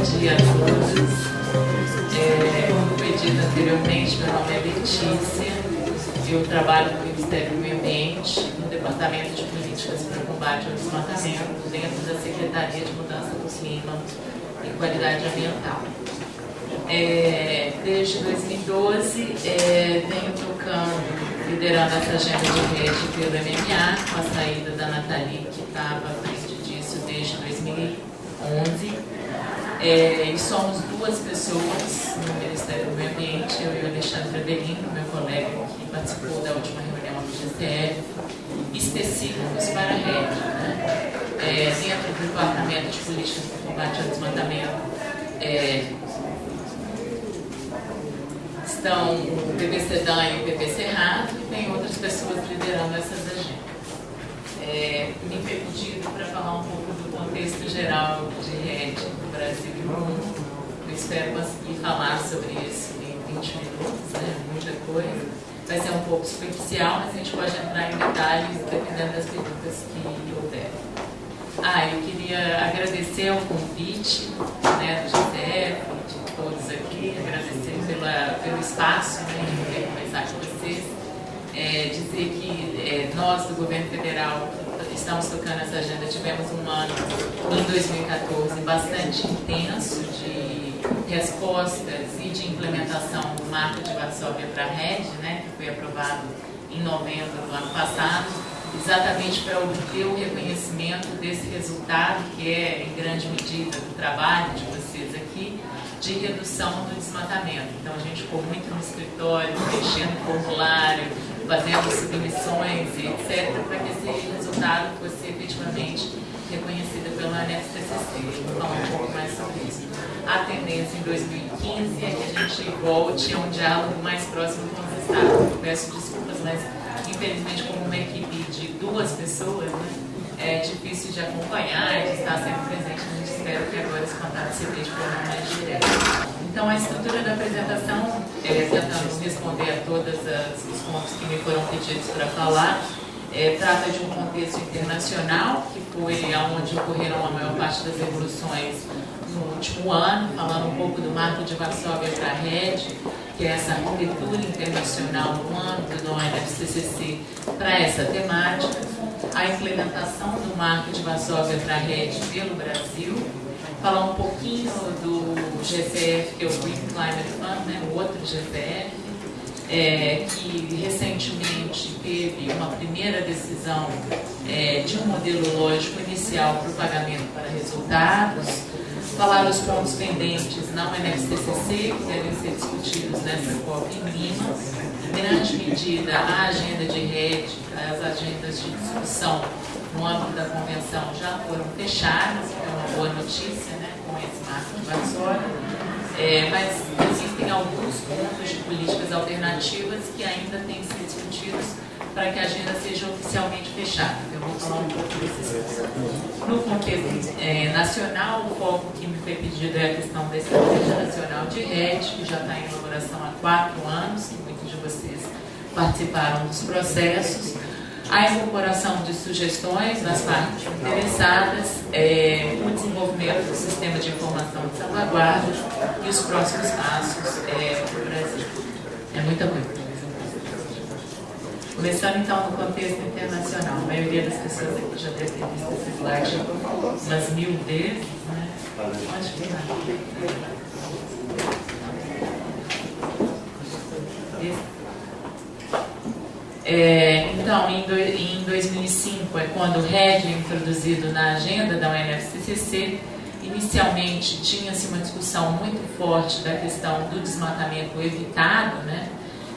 dia a todos. É, como dito anteriormente, meu nome é Letícia. Eu trabalho no Ministério do Meio Ambiente, no Departamento de Políticas para Combate ao Desmatamento, dentro da Secretaria de Mudança do Clima e Qualidade Ambiental. É, desde 2012, é, venho tocando, liderando essa agenda de rede pelo MMA, com a saída da Nathalie, que estava à frente disso desde 2011. É, e somos duas pessoas no Ministério do Meio Ambiente, eu e o Alexandre Adelino, meu colega que participou da última reunião do GCF, específicos para a rede. Né? É, dentro do Departamento de Políticas de Combate ao Desmatamento, é, estão o PPC Dan e o PPC Rato, e tem outras pessoas liderando essas agendas. É, me foi pedido para falar um pouco contexto geral de rede do Brasil e do mundo. Eu espero conseguir falar sobre isso em 20 minutos, né? muita coisa. Vai ser um pouco superficial, mas a gente pode entrar em detalhes dependendo das perguntas que houver. Ah, eu queria agradecer o convite né, do GTF, de todos aqui, agradecer pela, pelo espaço né, em poder conversar com vocês. É, dizer que é, nós do governo federal estamos tocando essa agenda, tivemos um ano em 2014 bastante intenso de respostas e de implementação do marco de Varsóvia para a rede, né, que foi aprovado em novembro do ano passado, exatamente para obter o reconhecimento desse resultado, que é em grande medida do trabalho de de redução do desmatamento. Então a gente ficou muito no escritório, preenchendo formulário, fazendo submissões etc., para que esse resultado fosse efetivamente reconhecido pela NFCCC. Falar um pouco mais sobre isso. A tendência em 2015 é que a gente volte a um diálogo mais próximo com os estados. Eu peço desculpas, mas infelizmente como uma equipe de duas pessoas, né, é difícil de acompanhar de estar sempre presente. A gente espera que agora esse contato se dê de forma mais direta. Então, a estrutura da apresentação, é, tentando responder a todos os pontos que me foram pedidos para falar, é, trata de um contexto internacional, que foi onde ocorreram a maior parte das revoluções no último ano, falando um pouco do marco de Varsóvia para a rede, que é essa arquitetura internacional no âmbito do ONFCCC para essa temática, a implementação do marco de Varsóvia para a rede pelo Brasil, falar um pouquinho do GCF, que é o Green Climate Fund, né, o outro GCF, é, que recentemente teve uma primeira decisão é, de um modelo lógico inicial para o pagamento para resultados, falar os pontos pendentes na UNFCCC, que devem ser discutidos nessa COP em Lima, em grande medida a agenda de rede, as agendas de discussão no âmbito da convenção já foram fechadas, que é uma boa notícia, Varsóvia, é, mas existem alguns pontos de políticas alternativas que ainda têm que ser discutidos para que a agenda seja oficialmente fechada. Eu vou falar um pouco desses pontos. No contexto é, nacional, o foco que me foi pedido é a questão da Estratégia Nacional de Rede, que já está em elaboração há quatro anos, que muitos de vocês participaram dos processos a incorporação de sugestões das partes interessadas, é, o desenvolvimento do sistema de informação de salvaguarda e os próximos passos é, para o Brasil. É muita coisa. Começando então no contexto internacional, a maioria das pessoas aqui já deve ter visto esse slide umas mil vezes, né? Onde que está? É, então, em, do, em 2005 é quando o RED é introduzido na agenda da UNFCCC. Inicialmente tinha-se uma discussão muito forte da questão do desmatamento evitado, né?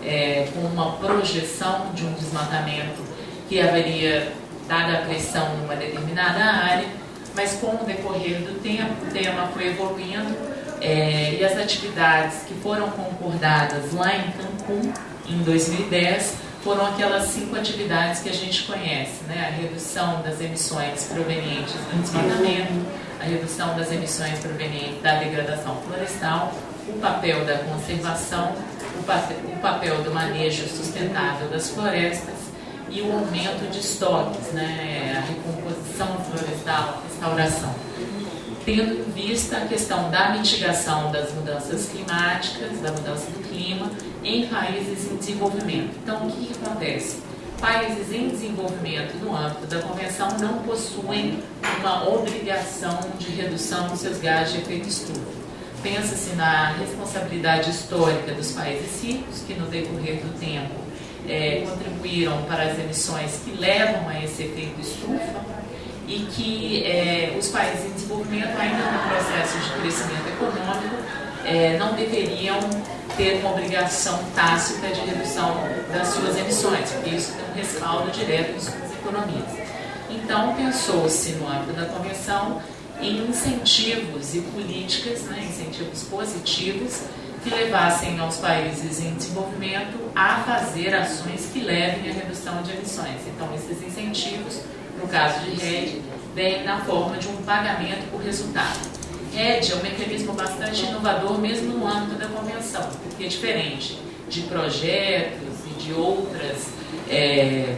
É, com uma projeção de um desmatamento que haveria, dada a pressão numa determinada área, mas com o decorrer do tempo, o tema foi evoluindo é, e as atividades que foram concordadas lá em Cancún, em 2010, foram aquelas cinco atividades que a gente conhece, né? a redução das emissões provenientes do desmatamento, a redução das emissões provenientes da degradação florestal, o papel da conservação, o papel, o papel do manejo sustentável das florestas e o aumento de estoques, né? a recomposição florestal, a restauração. Tendo em vista a questão da mitigação das mudanças climáticas, da mudança do clima, em países em desenvolvimento. Então, o que, acontece? Países em desenvolvimento, no âmbito da Convenção, não possuem uma obrigação de redução dos seus gases de efeito estufa. Pensa-se na responsabilidade histórica dos países ricos, que no decorrer do tempo é, contribuíram para as emissões que levam a esse efeito estufa e que é, os países em desenvolvimento, ainda no processo de crescimento econômico, é, não deveriam ter uma obrigação tácita de redução das suas emissões, porque isso tem um respaldo direto em suas economias. Então, pensou-se no âmbito da Convenção em incentivos e políticas, né, incentivos positivos, que levassem aos países em desenvolvimento a fazer ações que levem à redução de emissões. Então, esses incentivos, no caso de rede, vêm na forma de um pagamento por resultado. RED é um mecanismo bastante inovador, mesmo no âmbito da convenção, porque é diferente de projetos e de outras é,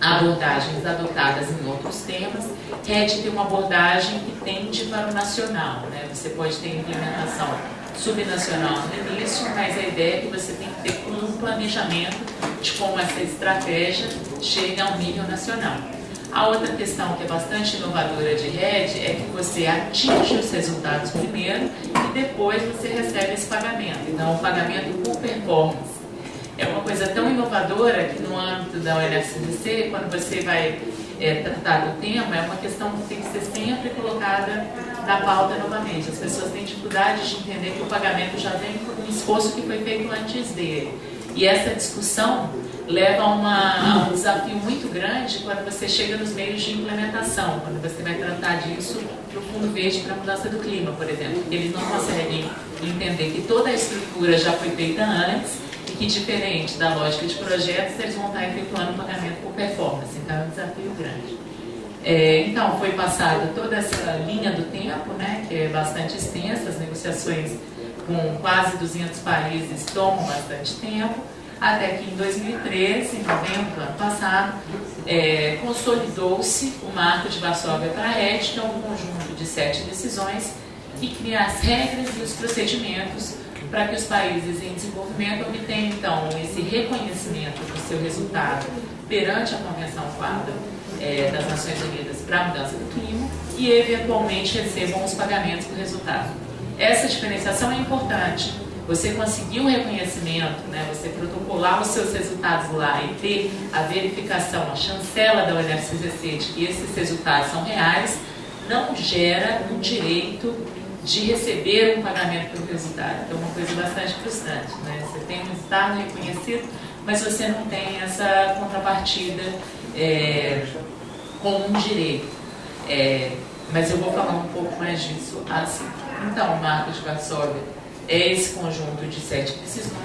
abordagens adotadas em outros temas. RED tem uma abordagem que tende para o nacional. Né? Você pode ter implementação subnacional no início, mas a ideia é que você tem que ter um planejamento de como essa estratégia chega ao nível nacional. A outra questão que é bastante inovadora de rede é que você atinge os resultados primeiro e depois você recebe esse pagamento. Então, o pagamento por performance é uma coisa tão inovadora que no âmbito da UNFCDC, quando você vai é, tratar do tema, é uma questão que tem que ser sempre colocada na pauta novamente. As pessoas têm dificuldade de entender que o pagamento já vem por um esforço que foi feito antes dele. E essa discussão leva a, uma, a um desafio muito grande quando você chega nos meios de implementação, quando você vai tratar disso para o Fundo Verde para a mudança do clima, por exemplo, eles não conseguem entender que toda a estrutura já foi feita antes e que, diferente da lógica de projetos, eles vão estar efetuando pagamento por performance. Então, é um desafio grande. É, então, foi passada toda essa linha do tempo, né, que é bastante extensa, as negociações com quase 200 países tomam bastante tempo, até que em 2013, em novembro do ano passado, é, consolidou-se o Marco de Varsóvia para a RED, que é um conjunto de sete decisões que cria as regras e os procedimentos para que os países em desenvolvimento obtenham, então, esse reconhecimento do seu resultado perante a Convenção Quadro é, das Nações Unidas para a Mudança do Clima e, eventualmente, recebam os pagamentos do resultado. Essa diferenciação é importante, você conseguir um reconhecimento, né, você protocolar os seus resultados lá e ter a verificação, a chancela da UNFCCC de que esses resultados são reais, não gera um direito de receber um pagamento pelo resultado. Então, é uma coisa bastante frustrante. Né? Você tem um resultado reconhecido, mas você não tem essa contrapartida é, como um direito. É, mas eu vou falar um pouco mais disso assim. Então, o Marco de Varsóvia é esse conjunto de sete decisões.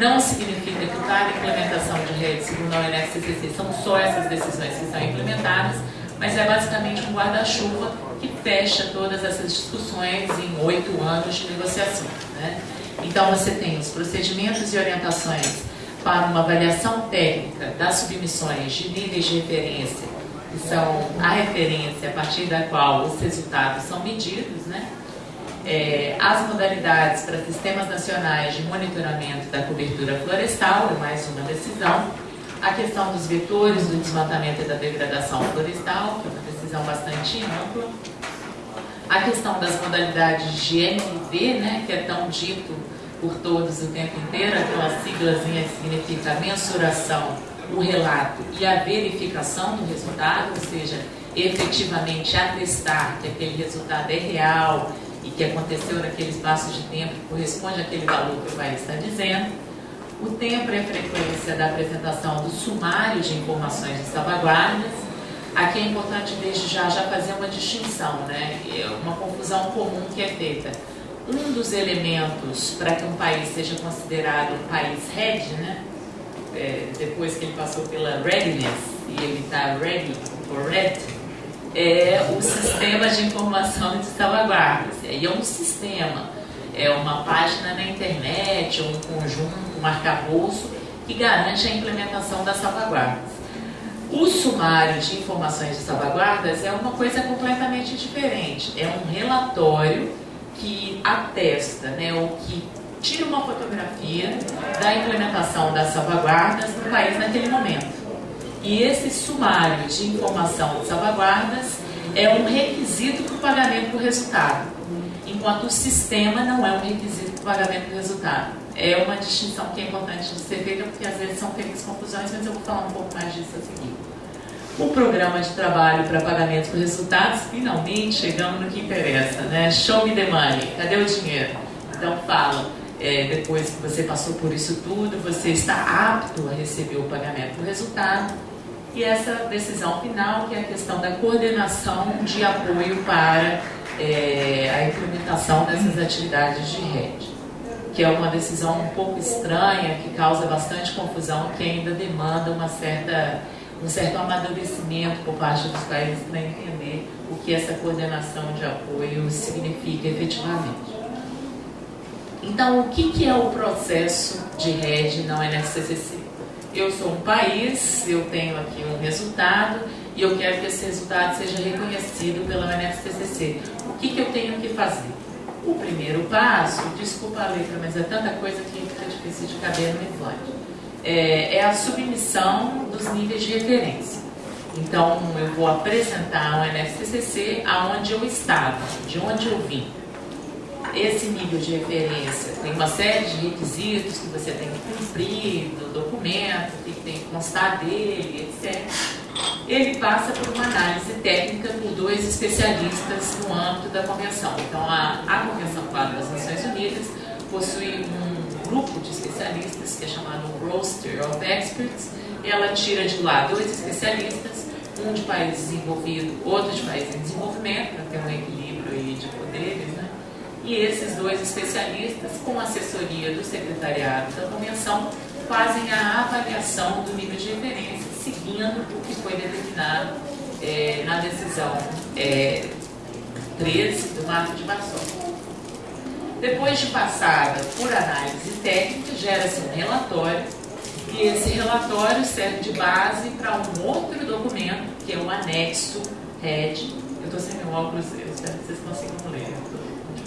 Não significa que cada implementação de rede, segundo a UNFCCC, são só essas decisões que estão implementadas, mas é basicamente um guarda-chuva que fecha todas essas discussões em oito anos de negociação. Né? Então, você tem os procedimentos e orientações para uma avaliação técnica das submissões de níveis de referência, que são a referência a partir da qual os resultados são medidos, né? É, as modalidades para sistemas nacionais de monitoramento da cobertura florestal, é mais uma decisão, a questão dos vetores do desmatamento e da degradação florestal, que é uma decisão bastante ampla, a questão das modalidades de MV, né, que é tão dito por todos o tempo inteiro, aquela siglazinha que significa mensuração, o relato e a verificação do resultado, ou seja, efetivamente atestar que aquele resultado é real, e que aconteceu naquele espaço de tempo que corresponde àquele valor que o país está dizendo. O tempo e a frequência da apresentação do sumário de informações de salvaguardas. Aqui é importante desde já já fazer uma distinção, né? É uma confusão comum que é feita. Um dos elementos para que um país seja considerado um país RED, né? É, depois que ele passou pela readiness e ele está ready or red, é o sistema de informação de salvaguardas. E é um sistema, é uma página na internet, um conjunto, um arcabouço que garante a implementação das salvaguardas. O sumário de informações de salvaguardas é uma coisa completamente diferente. É um relatório que atesta, né, ou que tira uma fotografia da implementação das salvaguardas no país naquele momento. E esse sumário de informação de salvaguardas é um requisito para o pagamento do resultado, enquanto o sistema não é um requisito para o pagamento do resultado. É uma distinção que é importante de ser feita, porque às vezes são feitas confusões, mas eu vou falar um pouco mais disso a seguir. O programa de trabalho para pagamento por resultados, finalmente chegamos no que interessa, né? Show me the money, cadê o dinheiro? Então fala, é, depois que você passou por isso tudo, você está apto a receber o pagamento por resultado, e essa decisão final, que é a questão da coordenação de apoio para é, a implementação dessas atividades de rede, que é uma decisão um pouco estranha, que causa bastante confusão, que ainda demanda uma certa, um certo amadurecimento por parte dos países para entender o que essa coordenação de apoio significa efetivamente. Então, o que, que é o processo de rede na NFCCC? Eu sou um país, eu tenho aqui um resultado e eu quero que esse resultado seja reconhecido pela UNFCCC. O que, que eu tenho que fazer? O primeiro passo, desculpa a letra, mas é tanta coisa que fica difícil de caber no slide, é, é a submissão dos níveis de referência. Então, eu vou apresentar ao NFCCC aonde eu estava, de onde eu vim esse nível de referência tem uma série de requisitos que você tem que cumprir do documento, que tem que constar dele, etc. Ele passa por uma análise técnica por dois especialistas no âmbito da convenção. Então, a, a Convenção Quadro das Nações Unidas possui um grupo de especialistas que é chamado Roster of Experts. Ela tira de lá dois especialistas, um de país desenvolvido, outro de país em desenvolvimento, para ter um equilíbrio de poderes, né? E esses dois especialistas, com assessoria do secretariado da convenção, fazem a avaliação do nível de referência, seguindo o que foi determinado é, na decisão é, 13 do Marco de Varsóvia. Depois de passada por análise técnica, gera-se um relatório, e esse relatório serve de base para um outro documento, que é o anexo RED. Eu estou sem meu óculos, eu espero que vocês consigam ler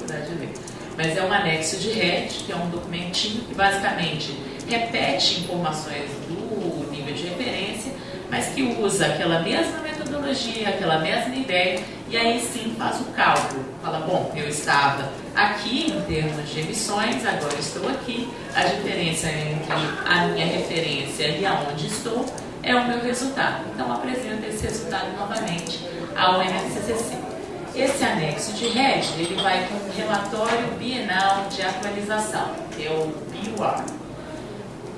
dificuldade de ler. Mas é um anexo de RET, que é um documentinho que basicamente repete informações do nível de referência, mas que usa aquela mesma metodologia, aquela mesma ideia, e aí sim faz o cálculo. Fala, bom, eu estava aqui em termos de emissões, agora estou aqui, a diferença entre a minha referência e aonde estou é o meu resultado. Então apresenta esse resultado novamente ao NSCC. Esse anexo de RED, ele vai com um relatório bienal de atualização, que é o BIUAR.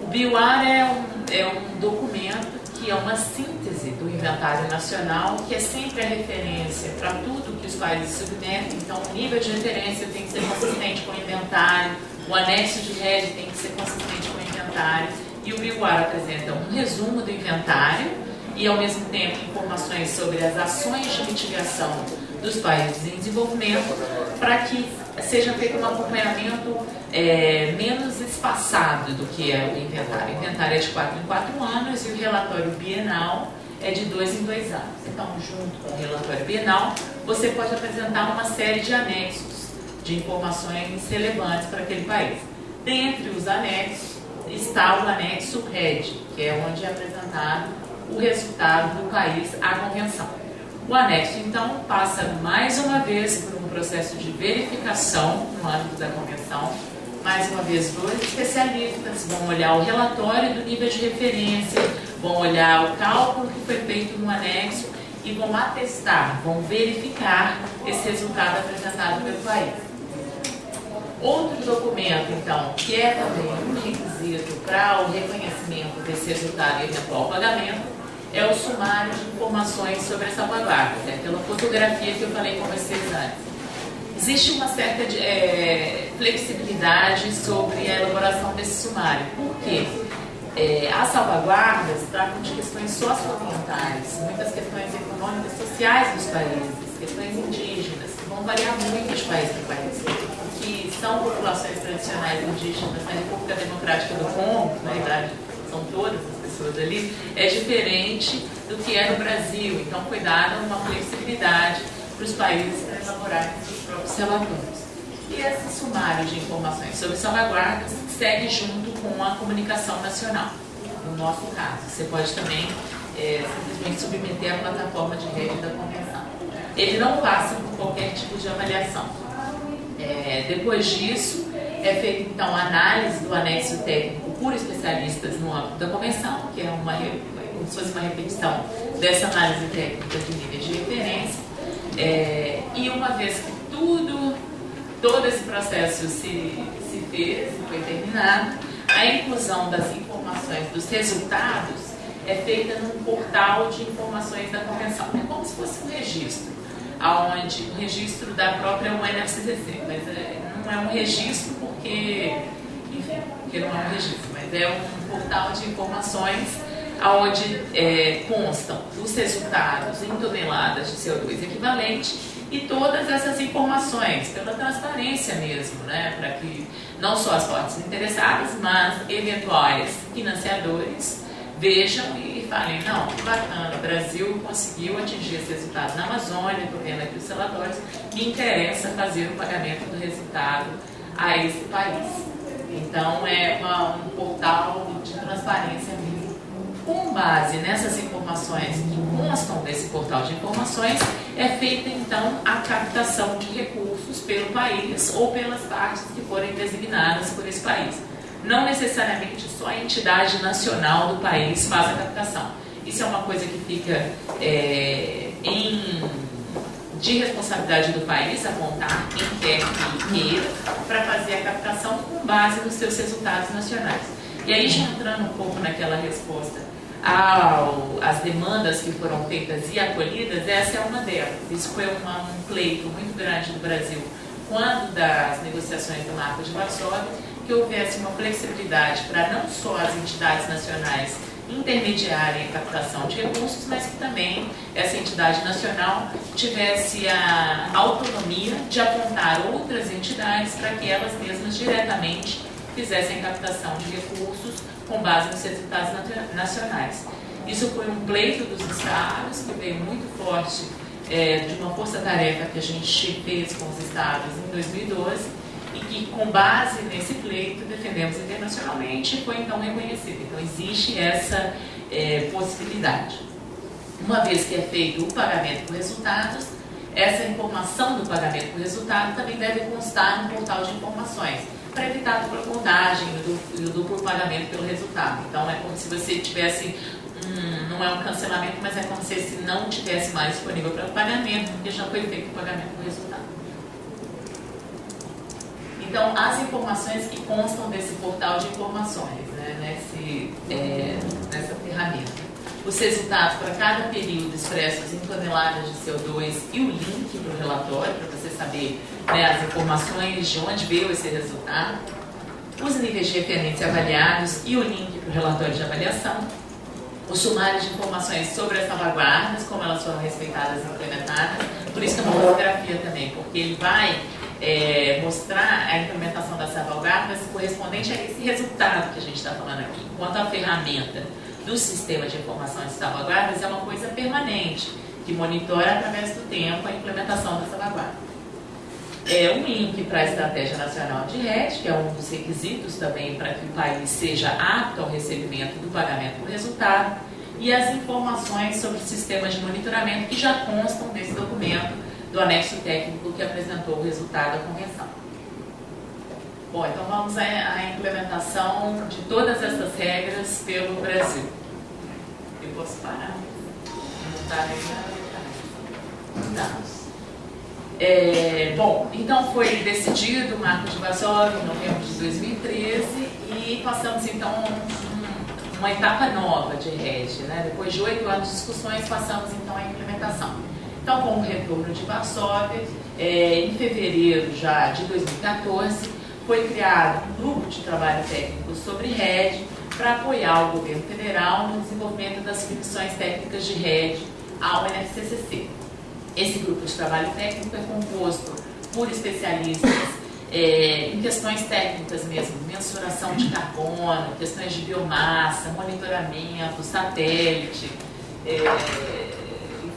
O BIUAR é um, é um documento que é uma síntese do inventário nacional, que é sempre a referência para tudo que os países submetem. Então, o nível de referência tem que ser consistente com o inventário, o anexo de RED tem que ser consistente com o inventário, e o BIUAR apresenta um resumo do inventário e, ao mesmo tempo, informações sobre as ações de mitigação dos países em desenvolvimento para que seja feito um acompanhamento é, menos espaçado do que é o inventário. O inventário é de 4 em 4 anos e o relatório bienal é de 2 em 2 anos. Então, junto com o relatório bienal, você pode apresentar uma série de anexos de informações relevantes para aquele país. Dentre os anexos está o anexo RED, que é onde é apresentado o resultado do país à convenção. O anexo, então, passa mais uma vez por um processo de verificação no âmbito da convenção. Mais uma vez, dois especialistas vão olhar o relatório do nível de referência, vão olhar o cálculo que foi feito no anexo e vão atestar, vão verificar esse resultado apresentado pelo país. Outro documento, então, que é também um requisito para o reconhecimento desse resultado e eventual pagamento, é o sumário de informações sobre essa salvaguarda, né? aquela fotografia que eu falei com vocês antes. Existe uma certa é, flexibilidade sobre a elaboração desse sumário. Por quê? É, as salvaguardas tratam de questões socioambientais, muitas questões econômicas, sociais dos países, questões indígenas, que vão variar muito de país para país. Que são populações tradicionais indígenas na República Democrática do Congo, na verdade, são todas pessoas ali, é diferente do que é no Brasil. Então foi dada uma flexibilidade para os países para elaborarem seus próprios relatórios. E esse sumário de informações sobre salvaguardas segue junto com a comunicação nacional, no nosso caso. Você pode também é, simplesmente submeter à plataforma de rede da convenção. Ele não passa por qualquer tipo de avaliação. É, depois disso, é feita então a análise do anexo técnico por especialistas no âmbito da convenção, que é uma, como se fosse uma repetição dessa análise técnica de níveis de referência. É, e uma vez que tudo, todo esse processo se, se fez, foi terminado, a inclusão das informações dos resultados é feita num portal de informações da convenção. É como se fosse um registro, aonde o um registro da própria UNFCCC, mas é, não é um registro porque, enfim, porque não é um registro, é um portal de informações onde é, constam os resultados em toneladas de CO2 equivalente e todas essas informações, pela transparência mesmo, né, para que não só as partes interessadas, mas eventuais financiadores vejam e falem, não, bacana, o Brasil conseguiu atingir esse resultado na Amazônia, estou vendo aqui os relatórios, me interessa fazer o pagamento do resultado a esse país. Então é uma, um portal de transparência. Com base nessas informações que constam desse portal de informações, é feita então a captação de recursos pelo país ou pelas partes que forem designadas por esse país. Não necessariamente só a entidade nacional do país faz a captação. Isso é uma coisa que fica é, em de responsabilidade do país apontar quem quer que queira para fazer a captação com base nos seus resultados nacionais. E aí, já entrando um pouco naquela resposta às demandas que foram feitas e acolhidas, essa é uma delas. Isso foi uma, um pleito muito grande no Brasil quando das negociações do Marco de Varsóvia, que houvesse uma flexibilidade para não só as entidades nacionais intermediarem a captação de recursos, mas que também essa entidade nacional tivesse a autonomia de apontar outras entidades para que elas mesmas diretamente fizessem captação de recursos com base nos resultados nacionais. Isso foi um pleito dos estados que veio muito forte é, de uma força-tarefa que a gente fez com os estados em 2012 e com base nesse pleito, defendemos internacionalmente e foi então reconhecido. Então, existe essa é, possibilidade. Uma vez que é feito o pagamento por resultados, essa informação do pagamento por resultado também deve constar no portal de informações, para evitar a dupla contagem e o duplo pagamento pelo resultado. Então, é como se você tivesse não é um cancelamento, mas é como se esse não tivesse mais disponível para pagamento, porque já foi feito o pagamento por resultado. Então, as informações que constam desse portal de informações, né, nesse, é, nessa ferramenta. Os resultados para cada período expressos em toneladas de CO2 e o link para o relatório, para você saber né, as informações de onde veio esse resultado. Os níveis de referência avaliados e o link para o relatório de avaliação. O sumário de informações sobre as salvaguardas, como elas foram respeitadas e implementadas. Por isso que é uma fotografia também, porque ele vai é, mostrar a implementação das salvaguardas correspondente a esse resultado que a gente está falando aqui. Enquanto a ferramenta do sistema de informação de salvaguardas é uma coisa permanente, que monitora através do tempo a implementação da salvaguarda. É um link para a Estratégia Nacional de Rede, que é um dos requisitos também para que o país seja apto ao recebimento do pagamento por resultado, e as informações sobre o sistema de monitoramento que já constam nesse documento do anexo técnico que apresentou o resultado da convenção. Bom, então vamos à, implementação de todas essas regras pelo Brasil. Eu posso parar? Não está Tá. É, bom, então foi decidido o Marco de Varsóvia em novembro de 2013 e passamos então um, uma etapa nova de rede. Né? Depois de oito anos de discussões, passamos então à implementação. Então, com o retorno de Varsóvia, é, em fevereiro já de 2014, foi criado um grupo de trabalho técnico sobre rede para apoiar o governo federal no desenvolvimento das submissões técnicas de rede ao NFCCC. Esse grupo de trabalho técnico é composto por especialistas é, em questões técnicas mesmo, mensuração de carbono, questões de biomassa, monitoramento, satélite, é,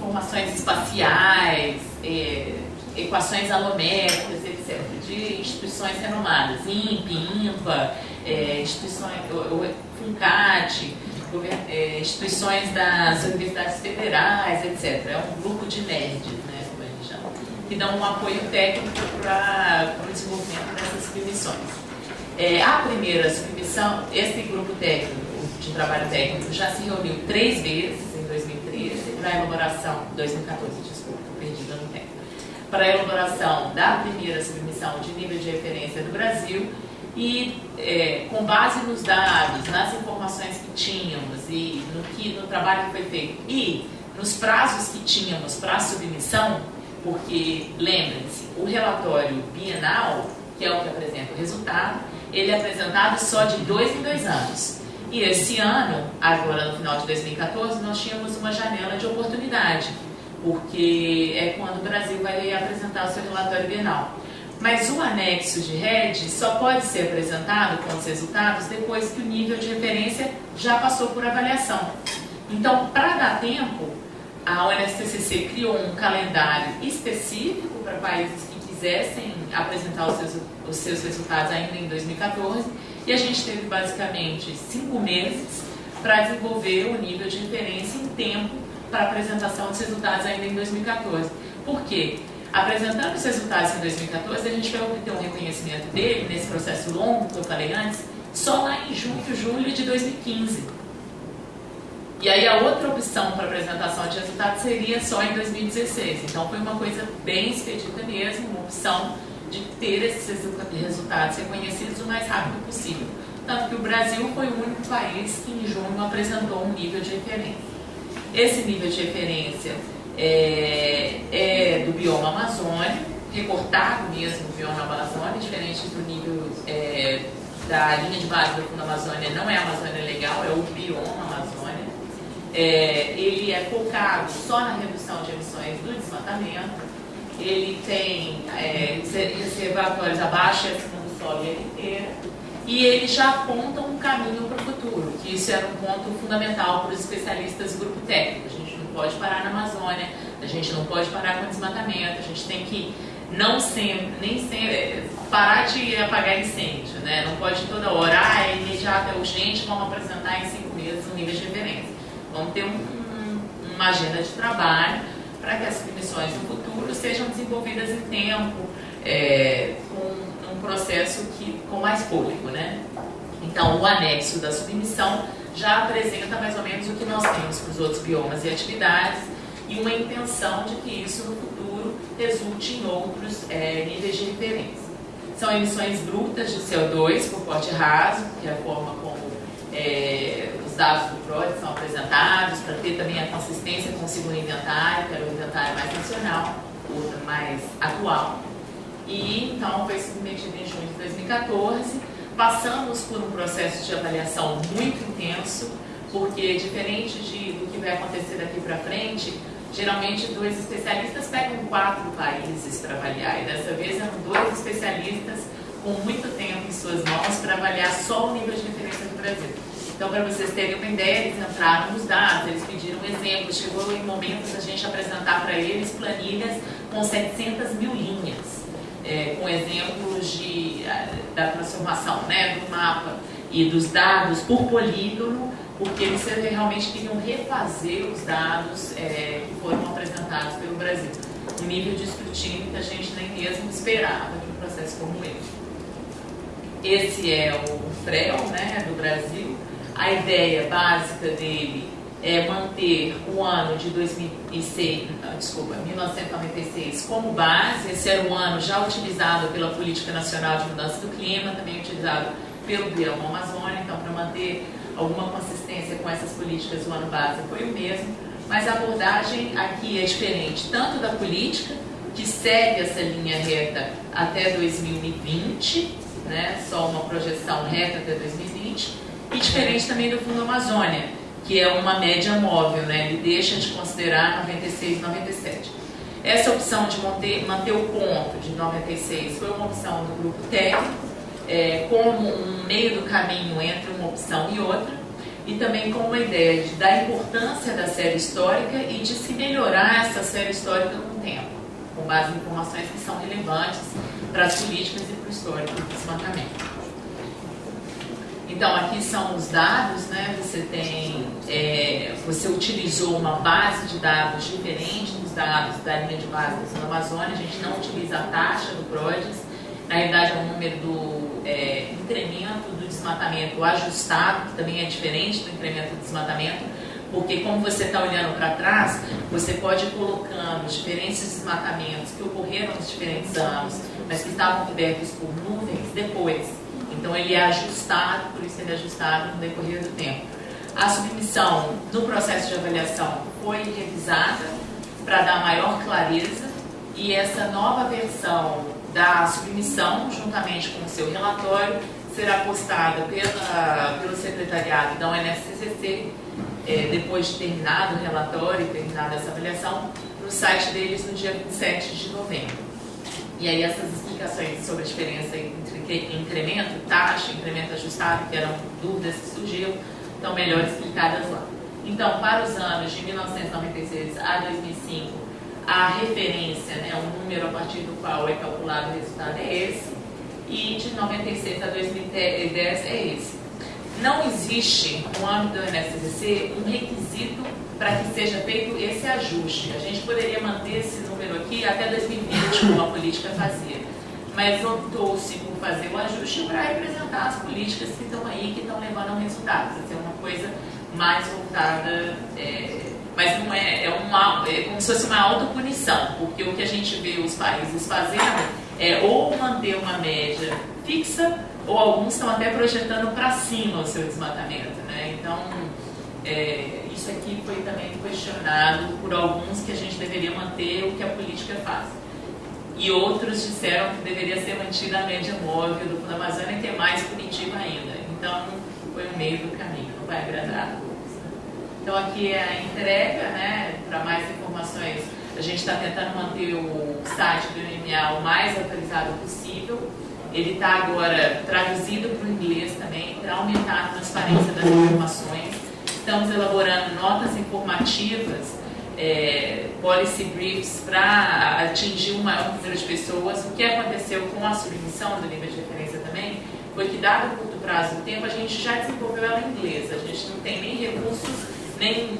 informações espaciais, é, equações alométricas, etc., de instituições renomadas, INPE, INPA, é, instituições, o, FUNCAT, é, instituições das universidades federais, etc. É um grupo de nerds, né, como a gente chama, que dão um apoio técnico para o desenvolvimento dessas submissões. É, a primeira submissão, esse grupo técnico, de trabalho técnico, já se reuniu três vezes em 2013 para a elaboração, 2014, desculpa, perdida no tempo, para a elaboração da primeira submissão de nível de referência do Brasil e é, com base nos dados, nas informações que tínhamos e no, que, no trabalho que foi feito e nos prazos que tínhamos para a submissão, porque lembrem-se, o relatório bienal, que é o que apresenta o resultado, ele é apresentado só de dois em dois anos. E esse ano, agora no final de 2014, nós tínhamos uma janela de oportunidade, porque é quando o Brasil vai apresentar o seu relatório bienal. Mas o anexo de rede só pode ser apresentado com os resultados depois que o nível de referência já passou por avaliação. Então, para dar tempo, a ONSTCC criou um calendário específico para países que quisessem apresentar os seus, os seus resultados ainda em 2014 e a gente teve basicamente cinco meses para desenvolver o nível de referência em tempo para apresentação dos resultados ainda em 2014. Por quê? Apresentando os resultados em 2014, a gente vai obter um reconhecimento dele nesse processo longo que eu falei antes, só lá em junho, julho de 2015. E aí a outra opção para apresentação de resultados seria só em 2016. Então foi uma coisa bem expedita mesmo, uma opção de ter esses resultados reconhecidos o mais rápido possível. Tanto que o Brasil foi o único país que em junho apresentou um nível de referência. Esse nível de referência é, é do bioma Amazônia, recortado mesmo do bioma Amazônia, diferente do nível é, da linha de base do Fundo Amazônia, não é Amazônia Legal, é o bioma Amazônia. É, ele é focado só na redução de emissões do desmatamento, ele tem é, reservatórios abaixo e acima do solo e inteira, e ele já aponta um caminho para o futuro, que isso era um ponto fundamental para os especialistas do grupo técnico pode parar na Amazônia, a gente não pode parar com o desmatamento, a gente tem que não sempre, nem sempre, é, parar de apagar incêndio, né? Não pode toda hora, ah, é imediato, é urgente, vamos apresentar em cinco meses um nível de referência. Vamos ter um, um, uma agenda de trabalho para que as submissões no futuro sejam desenvolvidas em tempo, é, com um processo que, com mais público, né? Então, o anexo da submissão já apresenta mais ou menos o que nós temos para os outros biomas e atividades e uma intenção de que isso no futuro resulte em outros é, níveis de referência. São emissões brutas de CO2 por porte raso, que é a forma como é, dados do PROD são apresentados, para ter também a consistência com o segundo inventário, que era o inventário mais nacional, outro mais atual. E então foi submetido em junho de 2014 Passamos por um processo de avaliação muito intenso, porque diferente de, do que vai acontecer daqui para frente, geralmente dois especialistas pegam quatro países para avaliar, e dessa vez eram dois especialistas com muito tempo em suas mãos para avaliar só o nível de referência do Brasil. Então, para vocês terem uma ideia, eles entraram nos dados, eles pediram exemplos, chegou em momentos a gente apresentar para eles planilhas com 700 mil linhas é, com exemplos de, da transformação né, do mapa e dos dados por polígono, porque eles realmente queriam refazer os dados é, que foram apresentados pelo Brasil. Um nível de escrutínio que a gente nem mesmo esperava de um processo como esse. Esse é o FREL né, do Brasil. A ideia básica dele é, manter o ano de 2006, desculpa, 1996 como base. Esse era um ano já utilizado pela Política Nacional de Mudança do Clima, também utilizado pelo Bioma Amazônia, então para manter alguma consistência com essas políticas, o ano base foi o mesmo. Mas a abordagem aqui é diferente, tanto da política, que segue essa linha reta até 2020, né, só uma projeção reta até 2020, e diferente também do Fundo Amazônia, que é uma média móvel, né? ele deixa de considerar 96 e 97. Essa opção de manter, manter o ponto de 96 foi uma opção do grupo técnico, é, como um meio do caminho entre uma opção e outra. e também com uma ideia de, da importância da série histórica e de se melhorar essa série histórica com o tempo, com base em informações que são relevantes para as políticas e para o histórico do desmatamento. Então, aqui são os dados, né? Você tem, é, você utilizou uma base de dados diferente dos dados da linha de base da Amazônia, a gente não utiliza a taxa do PRODES, na realidade é o número do é, incremento do desmatamento ajustado, que também é diferente do incremento do desmatamento, porque como você está olhando para trás, você pode ir colocando diferentes desmatamentos que ocorreram nos diferentes anos, mas que estavam cobertos por nuvens depois. Então ele é ajustado, por isso ele é ajustado no decorrer do tempo. A submissão no processo de avaliação foi revisada para dar maior clareza e essa nova versão da submissão, juntamente com o seu relatório, será postada pela, pelo secretariado da UNFCCC, é, depois de terminado o relatório e terminada essa avaliação, no site deles no dia 27 de novembro. E aí essas explicações sobre a diferença entre incremento, taxa, incremento ajustado, que eram dúvidas que surgiram, estão melhor explicadas lá. Então, para os anos de 1996 a 2005, a referência, né, o número a partir do qual é calculado o resultado é esse, e de 96 a 2010 é esse. Não existe, no âmbito do NSCC, um requisito para que seja feito esse ajuste. A gente poderia manter esse número aqui até 2020, como a política fazia, mas optou-se por fazer o ajuste para representar as políticas que estão aí, que estão levando ao resultado, para ser uma coisa mais voltada é, mas não é, é, uma, é como se fosse uma autopunição, porque o que a gente vê os países fazendo é ou manter uma média fixa, ou alguns estão até projetando para cima o seu desmatamento. Né? Então, é, isso aqui foi também questionado por alguns que a gente deveria manter o que a política faz. E outros disseram que deveria ser mantida a média móvel do Fundo Amazônia, que é mais punitiva ainda. Então, foi o meio do caminho, não vai agradar então aqui é a entrega, né? Para mais informações, a gente está tentando manter o site do IMA o mais atualizado possível. Ele está agora traduzido para o inglês também, para aumentar a transparência das informações. Estamos elaborando notas informativas, é, policy briefs, para atingir um maior número de pessoas. O que aconteceu com a submissão do nível de referência também foi que, dado o curto prazo do tempo, a gente já desenvolveu ela em inglês. A gente não tem nem recursos nem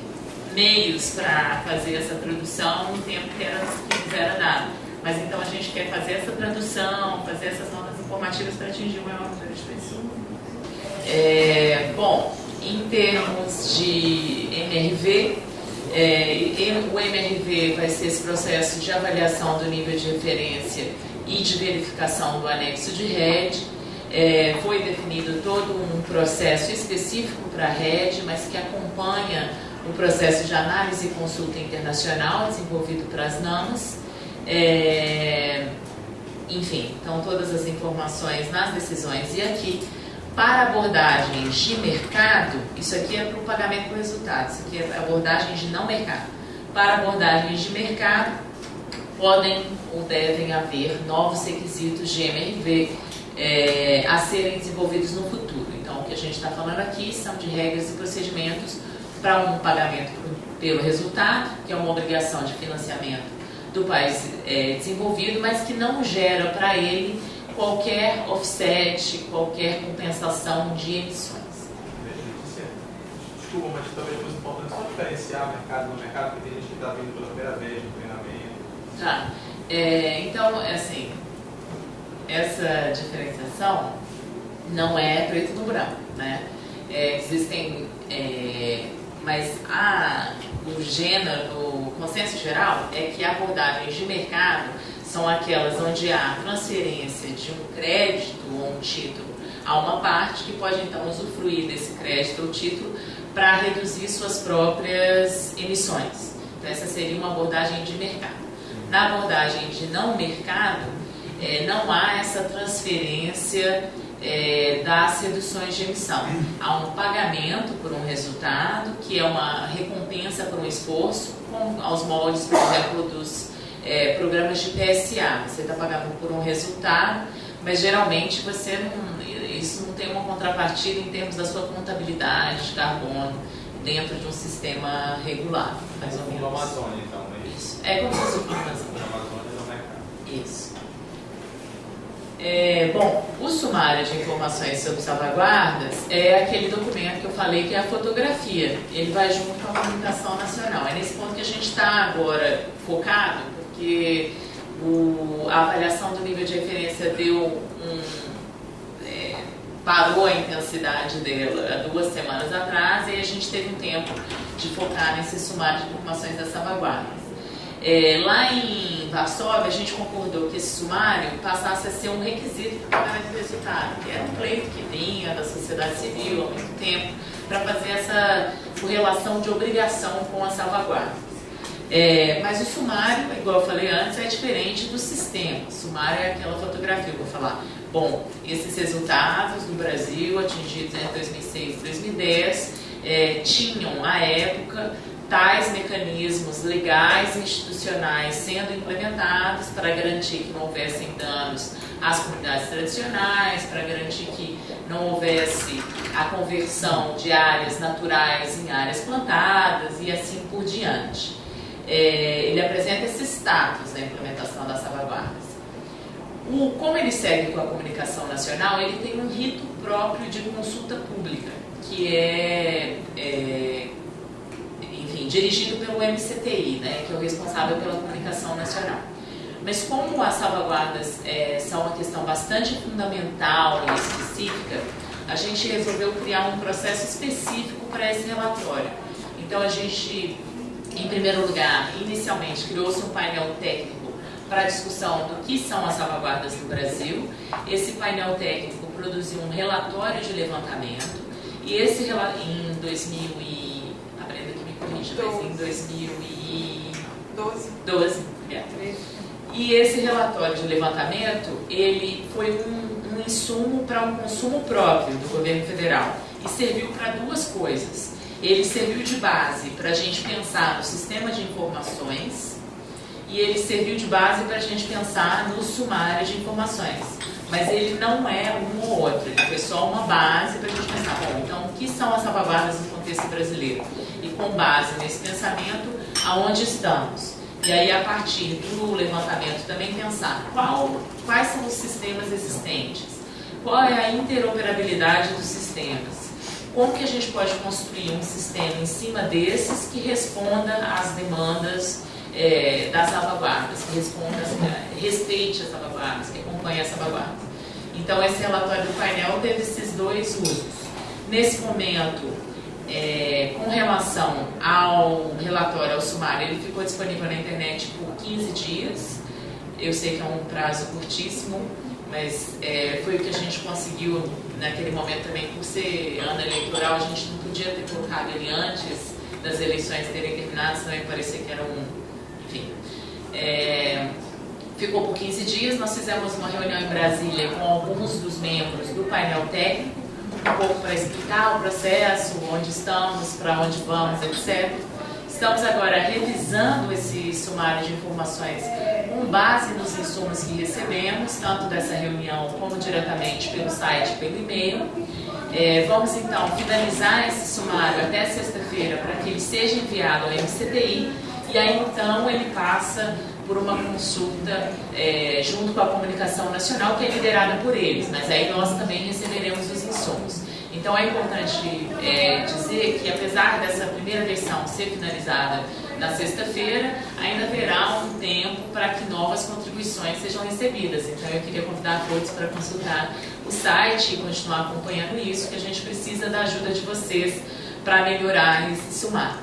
meios para fazer essa tradução no tempo que, era, que era dado. Mas então a gente quer fazer essa tradução, fazer essas notas informativas para atingir o maior número de pessoas. É, bom, em termos de MRV, é, o MRV vai ser esse processo de avaliação do nível de referência e de verificação do anexo de RED. É, foi definido todo um processo específico para a rede, mas que acompanha o processo de análise e consulta internacional desenvolvido para as NAMAs. É, enfim, então todas as informações nas decisões. E aqui, para abordagens de mercado, isso aqui é para o pagamento por resultado, isso aqui é abordagens de não mercado. Para abordagens de mercado, podem ou devem haver novos requisitos de MRV é, a serem desenvolvidos no futuro. Então, o que a gente está falando aqui são de regras e procedimentos para um pagamento pelo resultado, que é uma obrigação de financiamento do país é, desenvolvido, mas que não gera para ele qualquer offset, qualquer compensação de emissões. Desculpa, mas talvez fosse importante só diferenciar mercado no mercado, porque tem gente que está vindo pela primeira vez no treinamento. Tá. É, então, assim, essa diferenciação não é preto no branco, né? É, existem, é, mas a, o gênero, o consenso geral é que abordagens de mercado são aquelas onde há transferência de um crédito ou um título a uma parte que pode então usufruir desse crédito ou título para reduzir suas próprias emissões. Então essa seria uma abordagem de mercado. Na abordagem de não mercado, é, não há essa transferência é, das reduções de emissão. Há um pagamento por um resultado, que é uma recompensa por um esforço, com, aos moldes, por exemplo, dos é, programas de PSA. Você está pagando por um resultado, mas geralmente você não, isso não tem uma contrapartida em termos da sua contabilidade de carbono dentro de um sistema regular, mais ou menos. Como Amazônia, então, é isso? É como se fosse uma Amazônia. Amazônia no mercado. Isso. É, bom, o sumário de informações sobre salvaguardas é aquele documento que eu falei que é a fotografia. Ele vai junto com a comunicação nacional. É nesse ponto que a gente está agora focado, porque o, a avaliação do nível de referência deu um, é, parou a intensidade dela há duas semanas atrás e a gente teve um tempo de focar nesse sumário de informações das salvaguardas. É, lá em Varsóvia, a gente concordou que esse sumário passasse a ser um requisito para do resultado, que era um pleito que vinha da sociedade civil há muito tempo, para fazer essa correlação de obrigação com a salvaguarda. É, mas o sumário, igual eu falei antes, é diferente do sistema. O sumário é aquela fotografia, eu vou falar. Bom, esses resultados do Brasil atingidos em 2006 e 2010 é, tinham, à época, tais mecanismos legais e institucionais sendo implementados para garantir que não houvessem danos às comunidades tradicionais, para garantir que não houvesse a conversão de áreas naturais em áreas plantadas e assim por diante. É, ele apresenta esse status da implementação das salvaguardas. O, como ele segue com a comunicação nacional, ele tem um rito próprio de consulta pública, que é, é enfim, dirigido pelo MCTI, né, que é o responsável pela comunicação nacional. Mas como as salvaguardas é, são uma questão bastante fundamental e específica, a gente resolveu criar um processo específico para esse relatório. Então a gente, em primeiro lugar, inicialmente criou-se um painel técnico para a discussão do que são as salvaguardas no Brasil. Esse painel técnico produziu um relatório de levantamento e esse em 2000 e, a Brenda que me corrija, mas em 2012. 12, é. E esse relatório de levantamento, ele foi um, um insumo para um consumo próprio do governo federal e serviu para duas coisas. Ele serviu de base para a gente pensar no sistema de informações e ele serviu de base para a gente pensar no sumário de informações. Mas ele não é um ou outro, ele foi só uma base para a gente pensar, bom, então o que são as salvaguardas no contexto brasileiro? E com base nesse pensamento, aonde estamos? E aí, a partir do levantamento, também pensar qual, quais são os sistemas existentes, qual é a interoperabilidade dos sistemas, como que a gente pode construir um sistema em cima desses que responda às demandas é, das salvaguardas, que responda, respeite as salvaguardas, que acompanhe as salvaguardas. Então, esse relatório do painel teve esses dois usos. Nesse momento, é, com relação ao relatório, ao sumário, ele ficou disponível na internet por 15 dias. Eu sei que é um prazo curtíssimo, mas é, foi o que a gente conseguiu naquele momento também, por ser ano eleitoral, a gente não podia ter colocado ele antes das eleições terem terminado, senão ia parecer que era um enfim. É, ficou por 15 dias, nós fizemos uma reunião em Brasília com alguns dos membros do painel técnico, um pouco para explicar o processo, onde estamos, para onde vamos, etc. Estamos agora revisando esse sumário de informações com base nos insumos que recebemos, tanto dessa reunião como diretamente pelo site, pelo e-mail. É, vamos então finalizar esse sumário até sexta-feira para que ele seja enviado ao MCTI e aí então ele passa por uma consulta é, junto com a comunicação nacional que é liderada por eles, mas aí nós também receberemos os insumos. Então é importante é, dizer que apesar dessa primeira versão ser finalizada na sexta-feira, ainda haverá um tempo para que novas contribuições sejam recebidas. Então eu queria convidar todos para consultar o site e continuar acompanhando isso, que a gente precisa da ajuda de vocês para melhorar esse sumário.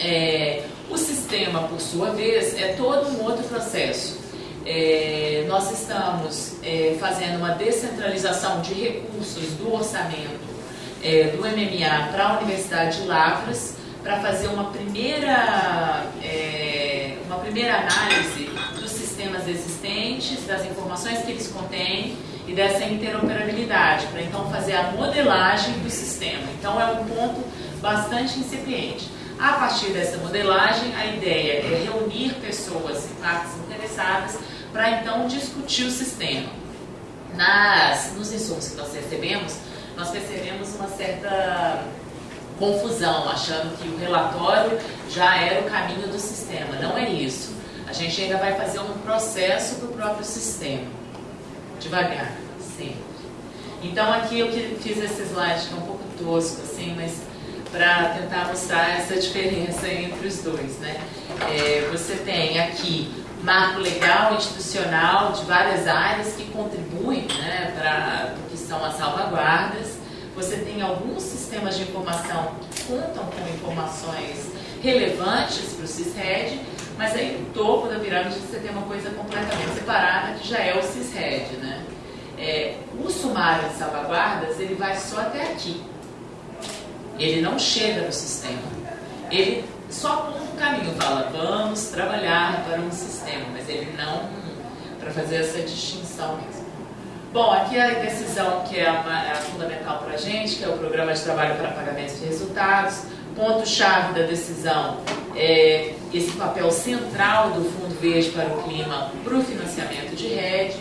É, o sistema, por sua vez, é todo um outro processo. É, nós estamos é, fazendo uma descentralização de recursos do orçamento é, do MMA para a Universidade de Lavras para fazer uma primeira, é, uma primeira análise dos sistemas existentes, das informações que eles contêm e dessa interoperabilidade, para então fazer a modelagem do sistema. Então é um ponto bastante incipiente. A partir dessa modelagem, a ideia é reunir pessoas e partes interessadas para então discutir o sistema. nas, nos insumos que nós recebemos, nós percebemos uma certa confusão, achando que o relatório já era o caminho do sistema. Não é isso. A gente ainda vai fazer um processo para o próprio sistema. Devagar, sempre. Então aqui eu fiz esse slide que é um pouco tosco, assim, mas para tentar mostrar essa diferença entre os dois. Né? É, você tem aqui marco legal institucional de várias áreas que contribuem né, para são as salvaguardas. Você tem alguns sistemas de informação que contam com informações relevantes para o CISRED, mas aí no topo da pirâmide você tem uma coisa completamente separada que já é o CISRED. Né? É, o sumário de salvaguardas ele vai só até aqui. Ele não chega no sistema. Ele só aponta um caminho, fala, vamos trabalhar para um sistema, mas ele não para fazer essa distinção mesmo. Bom, aqui a decisão que é, uma, é fundamental para a gente, que é o Programa de Trabalho para Pagamento de Resultados. Ponto-chave da decisão é esse papel central do Fundo Verde para o Clima para o financiamento de rede.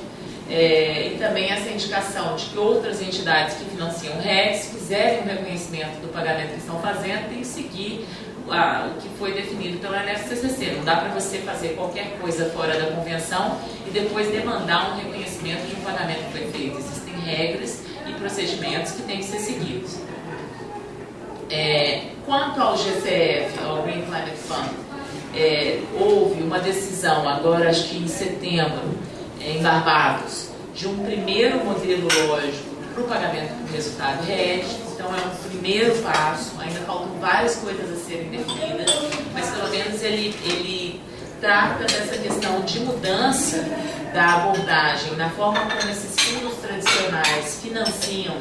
É, e também essa indicação de que outras entidades que financiam redes fizerem o reconhecimento do pagamento que estão fazendo, tem que seguir a, o que foi definido pela NFCCC. Não dá para você fazer qualquer coisa fora da convenção e depois demandar um reconhecimento de um pagamento que foi feito. Existem regras e procedimentos que têm que ser seguidos. É, quanto ao GCF, ao Green Climate Fund, é, houve uma decisão agora, acho que em setembro, em Barbados, de um primeiro modelo lógico para o pagamento do resultado RED. Então é um primeiro passo, ainda faltam várias coisas a serem definidas, mas pelo menos ele, ele trata dessa questão de mudança da abordagem, na forma como esses fundos tradicionais financiam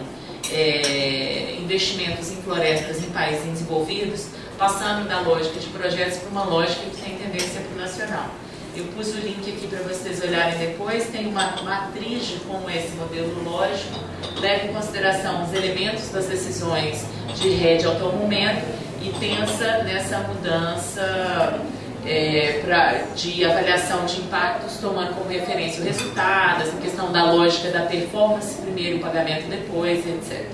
é, investimentos em florestas em países desenvolvidos, passando da lógica de projetos para uma lógica que tem tendência para o nacional. Eu pus o link aqui para vocês olharem depois. Tem uma matriz de como esse modelo lógico, leva em consideração os elementos das decisões de rede até o momento e pensa nessa mudança é, pra, de avaliação de impactos, tomando como referência o resultado, essa questão da lógica da performance primeiro, o pagamento depois, etc.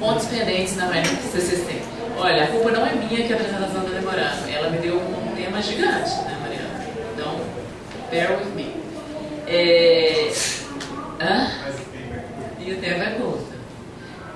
Pontos pendentes na CCC. Olha, a culpa não é minha que a apresentação está demorando. Ela me deu um tema gigante, né, Mariana? Então, bear with me. É... Hã? E o tempo é curto.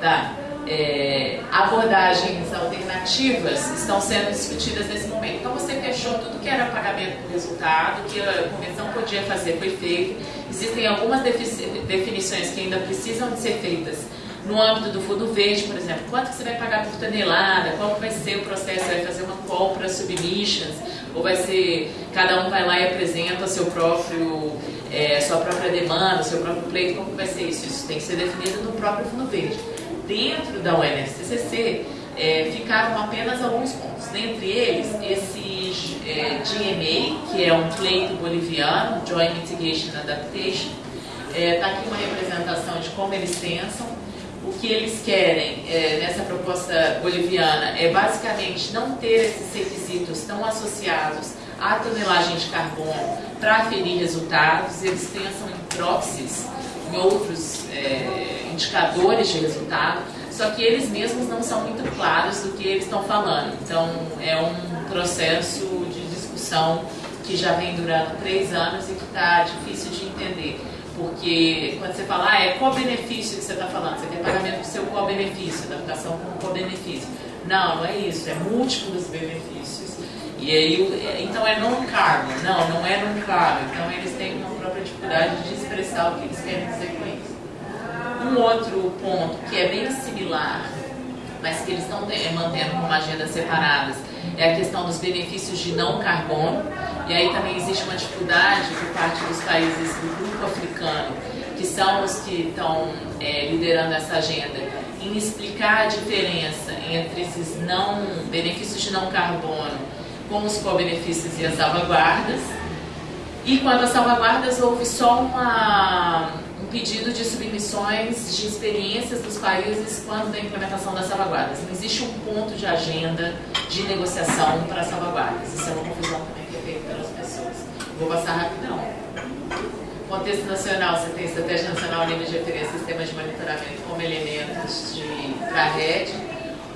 Tá. É... abordagens alternativas estão sendo discutidas nesse momento. Então, você fechou tudo que era pagamento por resultado, que a convenção podia fazer, foi feito. Existem algumas definições que ainda precisam de ser feitas no âmbito do fundo verde, por exemplo, quanto que você vai pagar por tonelada, qual que vai ser o processo, vai fazer uma call para submissions, ou vai ser, cada um vai lá e apresenta seu próprio, é, sua própria demanda, seu próprio pleito, como vai ser isso? Isso tem que ser definido no próprio fundo verde. Dentro da UNSCCC, é, ficaram apenas alguns pontos, dentre eles esse é, GMA, que é um pleito boliviano, Joint Mitigation Adaptation, está é, tá aqui uma representação de como eles pensam, o que eles querem é, nessa proposta boliviana é basicamente não ter esses requisitos tão associados à tonelagem de carbono para aferir resultados, eles pensam em proxies, em outros é, indicadores de resultado, só que eles mesmos não são muito claros do que eles estão falando. Então é um processo de discussão que já vem durando três anos e que está difícil de entender. Porque quando você fala, ah, é qual benefício que você está falando? Você tem pagamento do seu qual benefício, adaptação com qual benefício. Não, não é isso, é múltiplos benefícios. E aí, então é non-carbon. Não, não é non-carbon. Então eles têm uma própria dificuldade de expressar o que eles querem dizer com isso. Um outro ponto que é bem similar, mas que eles estão mantendo como agendas separadas, é a questão dos benefícios de não carbono. E aí também existe uma dificuldade por parte dos países do africano, que são os que estão é, liderando essa agenda, em explicar a diferença entre esses não benefícios de não carbono com os co-benefícios e as salvaguardas. E quando as salvaguardas houve só uma, um pedido de submissões de experiências dos países quando da implementação das salvaguardas. Não existe um ponto de agenda de negociação para salvaguardas. Isso é uma confusão também que é feita pelas pessoas. Vou passar rapidão. Contexto nacional, você tem estratégia nacional nível de referência, sistema de monitoramento como elementos para a rede.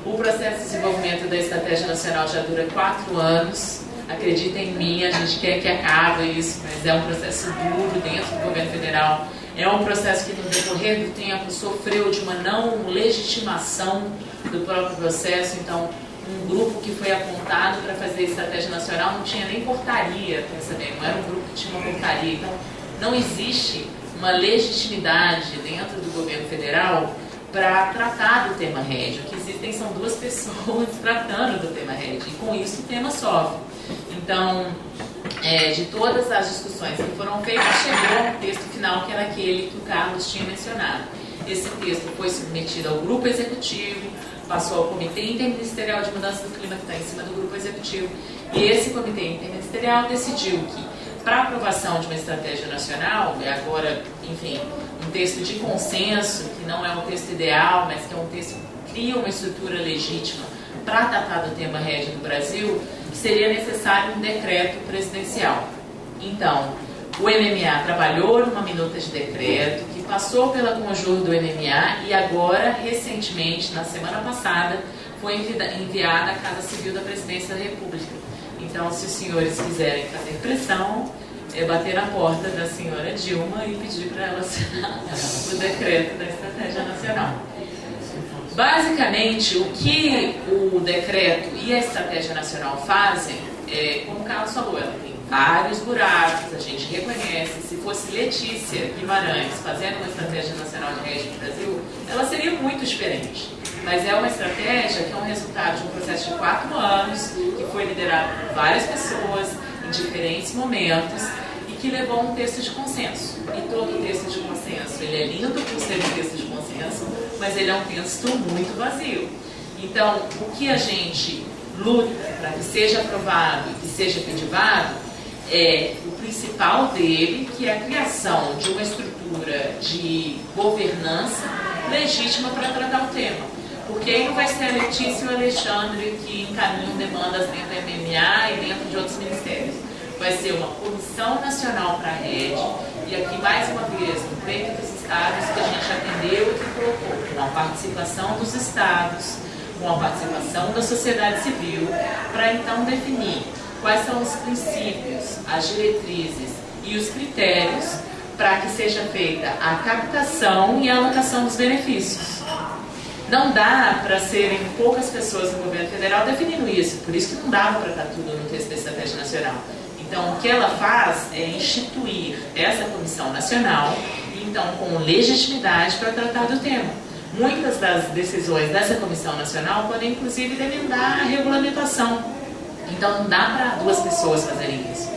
O processo de desenvolvimento da estratégia nacional já dura quatro anos. Acreditem em mim, a gente quer que acabe isso, mas é um processo duro dentro do governo federal. É um processo que, no decorrer do tempo, sofreu de uma não legitimação do próprio processo. Então, um grupo que foi apontado para fazer estratégia nacional não tinha nem portaria, pensa bem, não era um grupo que tinha uma portaria. Então, não existe uma legitimidade dentro do governo federal para tratar do tema RED. O que existem são duas pessoas tratando do tema RED, e com isso o tema sofre. Então, é, de todas as discussões que foram feitas, chegou ao texto final, que era aquele que o Carlos tinha mencionado. Esse texto foi submetido ao grupo executivo, passou ao Comitê Interministerial de Mudança do Clima, que está em cima do grupo executivo, e esse Comitê Interministerial decidiu que, para aprovação de uma estratégia nacional, e agora, enfim, um texto de consenso, que não é um texto ideal, mas que é um texto que cria uma estrutura legítima para tratar do tema rede do Brasil, seria necessário um decreto presidencial. Então, o MMA trabalhou numa minuta de decreto que passou pela conjur do MMA e agora, recentemente, na semana passada, foi enviada à Casa Civil da Presidência da República. Então, se os senhores quiserem fazer pressão, é bater na porta da senhora Dilma e pedir para ela assinar o decreto da Estratégia Nacional. Basicamente, o que o decreto e a Estratégia Nacional fazem, é, como o Carlos falou, ela tem vários buracos, a gente reconhece. Se fosse Letícia Guimarães fazendo uma estratégia nacional de rede no Brasil, ela seria muito diferente. Mas é uma estratégia que é um resultado de um processo de quatro anos, que foi liderado por várias pessoas em diferentes momentos e que levou a um texto de consenso. E todo texto de consenso, ele é lindo por ser um texto de consenso, mas ele é um texto muito vazio. Então, o que a gente luta para que seja aprovado e que seja efetivado é o principal dele, que é a criação de uma estrutura de governança legítima para tratar o tema. Porque aí não vai ser a Letícia e o Alexandre que encaminham demandas dentro da MMA e dentro de outros ministérios. Vai ser uma comissão nacional para a rede, e aqui mais uma vez, no pleito dos estados, que a gente atendeu e que colocou com a participação dos estados, com a participação da sociedade civil, para então definir quais são os princípios, as diretrizes e os critérios para que seja feita a captação e a alocação dos benefícios. Não dá para serem poucas pessoas no governo federal definindo isso, por isso que não dava para estar tudo no texto da Estratégia Nacional. Então, o que ela faz é instituir essa comissão nacional, então com legitimidade para tratar do tema. Muitas das decisões dessa comissão nacional podem, inclusive, demandar a regulamentação então não dá para duas pessoas fazerem isso.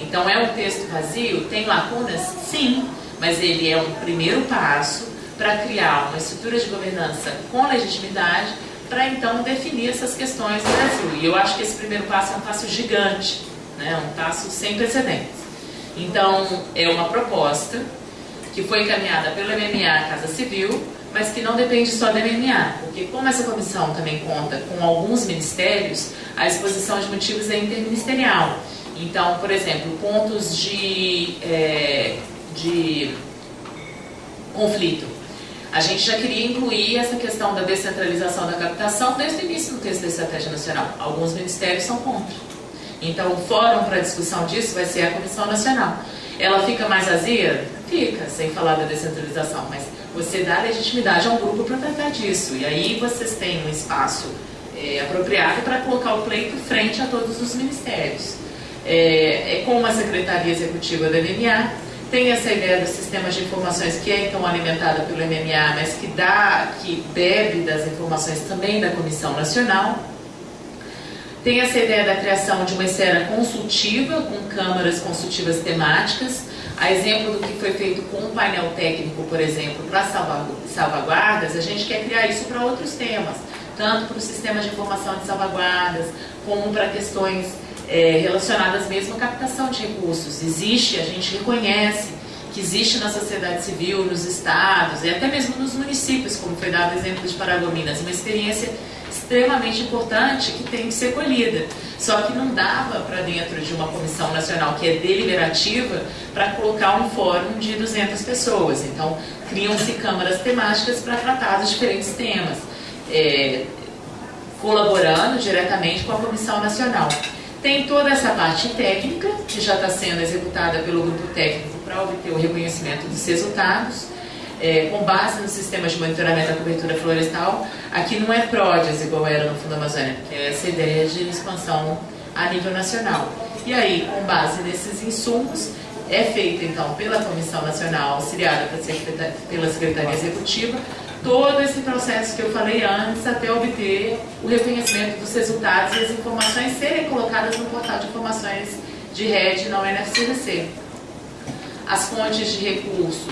Então é um texto vazio? Tem lacunas? Sim, mas ele é um primeiro passo para criar uma estrutura de governança com legitimidade para então definir essas questões do Brasil. E eu acho que esse primeiro passo é um passo gigante, né? um passo sem precedentes. Então é uma proposta que foi encaminhada pelo MMA Casa Civil, mas que não depende só da MMA, porque como essa comissão também conta com alguns ministérios, a exposição de motivos é interministerial. Então, por exemplo, pontos de, é, de conflito. A gente já queria incluir essa questão da descentralização da captação desde o início do texto da Estratégia Nacional. Alguns ministérios são contra. Então, o fórum para discussão disso vai ser a Comissão Nacional. Ela fica mais vazia? Fica, sem falar da descentralização, mas você dá legitimidade a um grupo para tratar disso. E aí vocês têm um espaço é, apropriado para colocar o pleito frente a todos os ministérios. É, é como a Secretaria Executiva da MMA tem essa ideia do sistema de informações que é então alimentada pelo MMA, mas que dá, que bebe das informações também da Comissão Nacional. Tem essa ideia da criação de uma esfera consultiva, com câmaras consultivas temáticas, a exemplo do que foi feito com o painel técnico, por exemplo, para salvaguardas, a gente quer criar isso para outros temas, tanto para o sistema de informação de salvaguardas, como para questões é, relacionadas mesmo à captação de recursos. Existe, a gente reconhece que existe na sociedade civil, nos estados e até mesmo nos municípios, como foi dado o exemplo de Paragominas, uma experiência extremamente importante que tem que ser colhida. Só que não dava para dentro de uma comissão nacional que é deliberativa para colocar um fórum de 200 pessoas. Então, criam-se câmaras temáticas para tratar dos diferentes temas, é, colaborando diretamente com a comissão nacional. Tem toda essa parte técnica, que já está sendo executada pelo grupo técnico para obter o reconhecimento dos resultados, é, com base no sistema de monitoramento da cobertura florestal. Aqui não é PRODES, igual era no Fundo Amazônia, que é essa ideia de expansão a nível nacional. E aí, com base nesses insumos, é feita então pela Comissão Nacional, auxiliada pela Secretaria Executiva, todo esse processo que eu falei antes até obter o reconhecimento dos resultados e as informações serem colocadas no portal de informações de rede na UNFCDC. As fontes de recurso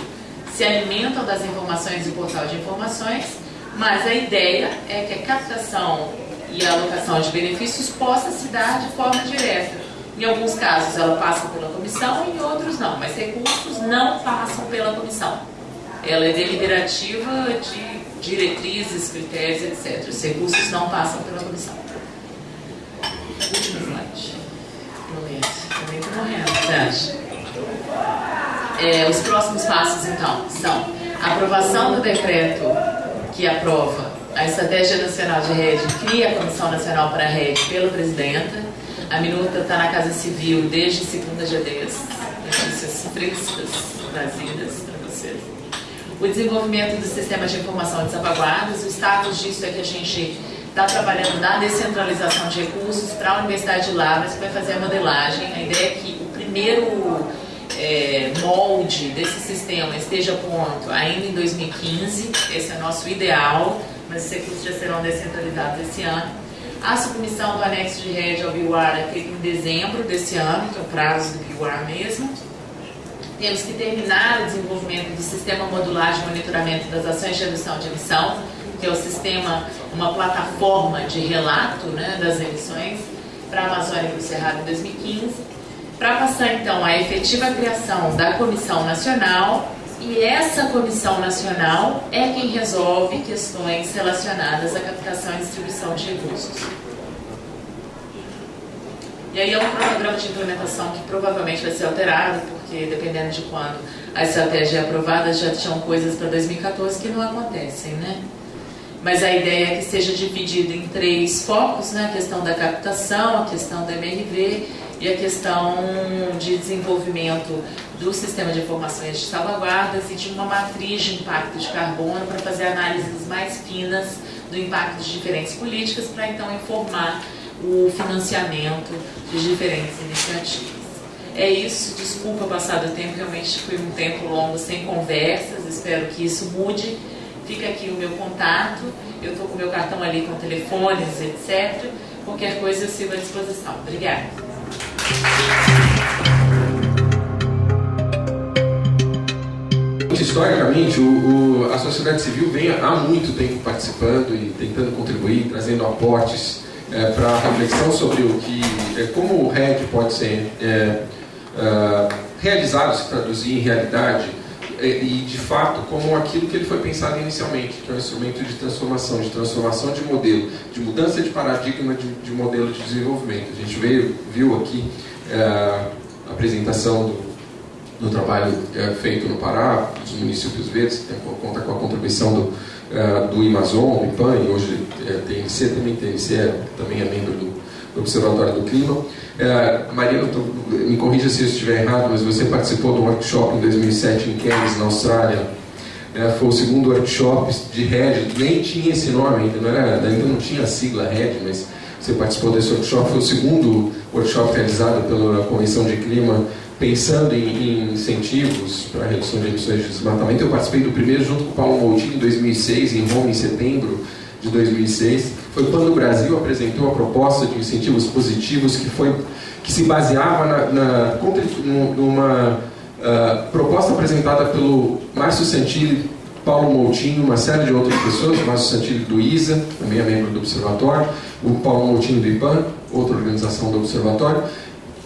se alimentam das informações do portal de informações, mas a ideia é que a captação e a alocação de benefícios possa se dar de forma direta. Em alguns casos ela passa pela comissão, em outros não, mas recursos não passam pela comissão ela é deliberativa de diretrizes, critérios, etc. Os recursos não passam pela comissão. Último slide. Momento. Também estou morrendo, acha? É, os próximos passos, então, são aprovação do decreto que aprova a Estratégia Nacional de Rede, cria a Comissão Nacional para a Rede pela Presidenta. A minuta está na Casa Civil desde segunda dia 10. Notícias frescas, trazidas o desenvolvimento do sistema de informação de salvaguardas. O status disso é que a gente está trabalhando na descentralização de recursos para a Universidade de Lavras, que vai fazer a modelagem. A ideia é que o primeiro é, molde desse sistema esteja pronto ainda em 2015, esse é o nosso ideal, mas os recursos já serão descentralizados esse ano. A submissão do anexo de rede ao BIUAR é feita em dezembro desse ano, que é o prazo do BIUAR mesmo. Temos que terminar o desenvolvimento do sistema modular de monitoramento das ações de redução de emissão, que é o sistema, uma plataforma de relato né, das emissões para a Amazônia e o Cerrado em 2015, para passar então à efetiva criação da Comissão Nacional e essa Comissão Nacional é quem resolve questões relacionadas à captação e distribuição de recursos. E aí é um cronograma de implementação que provavelmente vai ser alterado, porque dependendo de quando a estratégia é aprovada, já tinham coisas para 2014 que não acontecem, né? Mas a ideia é que seja dividido em três focos, né? A questão da captação, a questão da MRV e a questão de desenvolvimento do sistema de informações de salvaguardas e de uma matriz de impacto de carbono para fazer análises mais finas do impacto de diferentes políticas para então informar o financiamento de diferentes iniciativas. É isso, desculpa passar do tempo, realmente foi um tempo longo sem conversas, espero que isso mude. Fica aqui o meu contato, eu estou com o meu cartão ali com telefones, etc. Qualquer coisa eu sigo à disposição. Obrigada. Historicamente, o, o, a sociedade civil vem há muito tempo participando e tentando contribuir, trazendo aportes é, para a reflexão sobre o que, é, como o RED pode ser é, é, realizado, se traduzir em realidade, é, e de fato como aquilo que ele foi pensado inicialmente, que é um instrumento de transformação, de transformação de modelo, de mudança de paradigma de, de modelo de desenvolvimento. A gente veio, viu aqui é, a apresentação do, do trabalho feito no Pará, dos municípios verdes, que conta com a contribuição do uh, do Amazon, do IPAN, e hoje é TNC, também TNC é, também é membro do, do Observatório do Clima. Marina, tô, me corrija se eu estiver errado, mas você participou de um workshop em 2007 em Cairns, na Austrália, é, foi o segundo workshop de RED, nem tinha esse nome ainda, não, era, ainda não tinha a sigla RED, mas você participou desse workshop, foi o segundo workshop realizado pela Convenção de Clima pensando em, em incentivos para redução de emissões de desmatamento. Eu participei do primeiro junto com o Paulo Moutinho em 2006, em Roma, em setembro de 2006. Foi quando o Brasil apresentou a proposta de incentivos positivos que, foi, que se baseava na, na numa uh, proposta apresentada pelo Márcio Santilli, Paulo Moutinho, uma série de outras pessoas, o Márcio Santilli do ISA, também é membro do Observatório, o Paulo Moutinho do IPAN, outra organização do Observatório,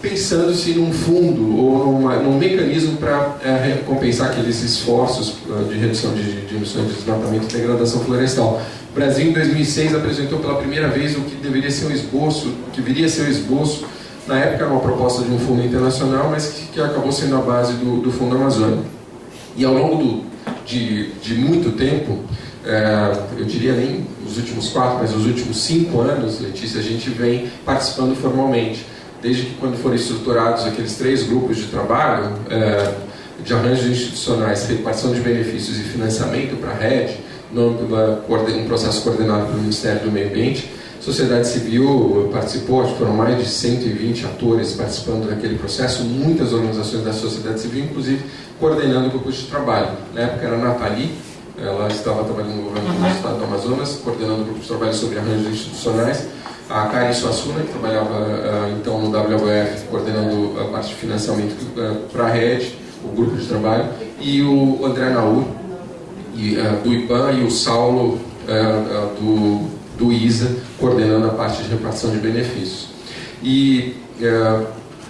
pensando-se num fundo ou numa, num mecanismo para é, aqueles esforços uh, de redução de, de, emissões de desmatamento e degradação florestal. O Brasil, em 2006, apresentou pela primeira vez o que deveria ser um esboço, que viria a ser um esboço, na época uma proposta de um fundo internacional, mas que, que acabou sendo a base do, do Fundo Amazônia. E ao longo do, de, de muito tempo, é, eu diria nem os últimos quatro, mas os últimos cinco anos, Letícia, a gente vem participando formalmente. Desde que quando foram estruturados aqueles três grupos de trabalho, é, de arranjos institucionais, repartição de benefícios e financiamento para a rede, um processo coordenado pelo Ministério do Meio Ambiente. Sociedade civil participou, foram mais de 120 atores participando daquele processo, muitas organizações da sociedade civil, inclusive coordenando grupos de trabalho. Na época era a Nathalie, ela estava trabalhando no governo do Estado do Amazonas, coordenando grupos de trabalho sobre arranjos institucionais. A Karen Suassuna, que trabalhava então no WWF, coordenando a parte de financiamento para a rede, o grupo de trabalho, e o André Naur, uh, do IPAN e o Saulo uh, do, do ISA, coordenando a parte de repartição de benefícios. E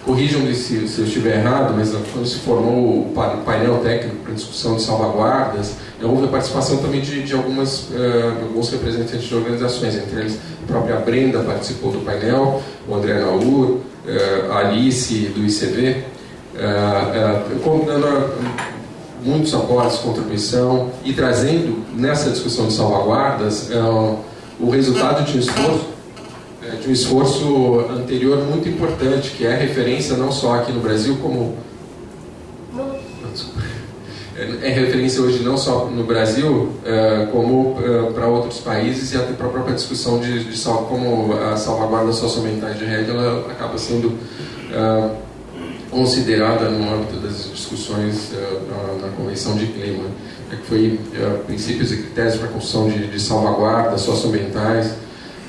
corrijam-me se, se, eu estiver errado, mas quando se formou o painel técnico para discussão de salvaguardas, houve a participação também de, de algumas, alguns representantes de organizações, entre eles a própria Brenda participou do painel, o André Naur, a Alice do ICV, dando muitos aportes, contribuição e trazendo nessa discussão de salvaguardas o resultado de um esforço de um esforço anterior muito importante, que é referência não só aqui no Brasil, como. É referência hoje não só no Brasil, como para outros países e até para a própria discussão de, de como a salvaguarda socioambientais de rede ela acaba sendo considerada no âmbito das discussões uh, na, na, Convenção de Clima, né, que foi uh, princípios e critérios para a construção de, de salvaguardas socioambientais.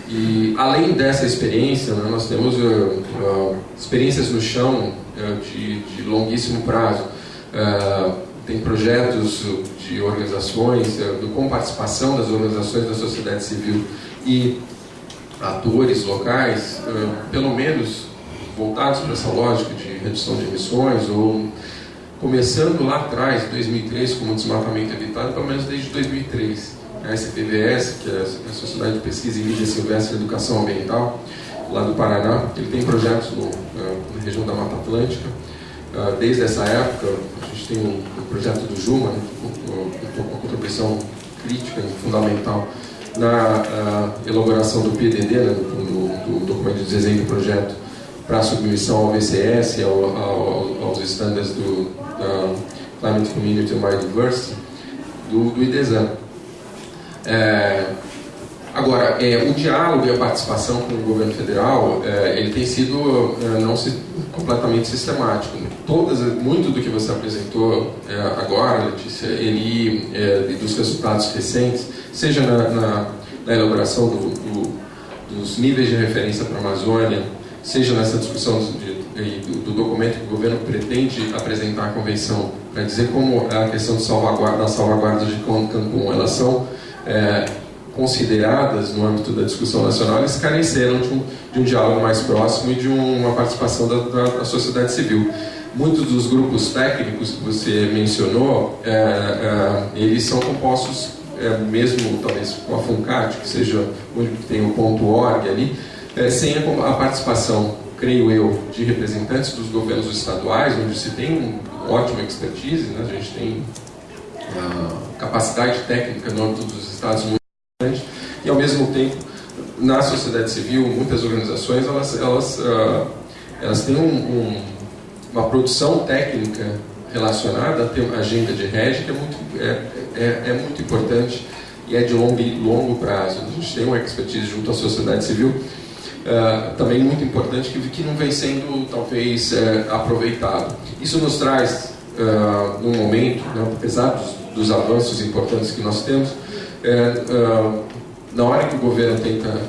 E além dessa experiência, né, nós temos uh, experiências no chão de, de, longuíssimo prazo. tem projetos de organizações, com participação das organizações da sociedade civil e atores locais, pelo menos voltados para essa lógica de redução de emissões, ou começando lá atrás, 2003, como desmatamento evitado, pelo menos desde 2003. A SPVS, que é a Sociedade de Pesquisa em Mídia Silvestre e Educação Ambiental, lá do Paraná, ele tem projetos no, na região da Mata Atlântica. Ah, desde essa época, a gente tem um, projeto do Juma, né, com uma contribuição crítica e fundamental na uh, elaboração do PDD, né, do, do, documento de desenho do projeto para submissão ao VCS, ao, ao, aos estándares do Climate Community and Biodiversity, do, do IDESAN. É, agora, é, o diálogo e a participação com o governo federal, é, ele tem sido é, não se, completamente sistemático. Todas, muito do que você apresentou é, agora, Letícia, ele, é, dos resultados recentes, seja na, na, na elaboração do, do, dos níveis de referência para a Amazônia, seja nessa discussão de, do, do, documento que o governo pretende apresentar à convenção, para dizer como a questão de salvaguarda, das salvaguardas de Cancún, elas são é, consideradas no âmbito da discussão nacional, eles careceram de um, de um diálogo mais próximo e de uma participação da, da, da sociedade civil. Muitos dos grupos técnicos que você mencionou, é, é, eles são compostos, é, mesmo talvez com a FUNCAT, que seja onde tem o ponto .org ali, é, sem a, a, participação, creio eu, de representantes dos governos estaduais, onde se tem uma ótima expertise, né? a gente tem uma capacidade técnica no âmbito dos estados muito grande, e ao mesmo tempo, na sociedade civil, muitas organizações, elas, elas, uh, elas têm um, um, uma produção técnica relacionada à agenda de rede que é muito, é, é, é muito importante e é de longo, longo prazo. A gente tem uma expertise junto à sociedade civil uh, também muito importante que, que não vem sendo talvez uh, aproveitado. Isso nos traz, uh, num momento, né, apesar dos, dos, avanços importantes que nós temos, na hora que o governo tenta,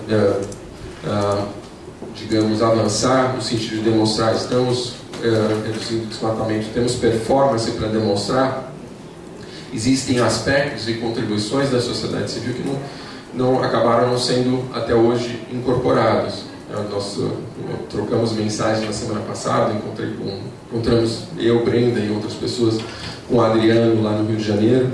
digamos, avançar no sentido de demonstrar estamos reduzindo o desmatamento, temos performance para demonstrar, existem aspectos e contribuições da sociedade civil que não, não acabaram não sendo até hoje incorporados. Nós trocamos mensagens na semana passada, encontrei com, encontramos eu, Brenda e outras pessoas com o Adriano lá no Rio de Janeiro.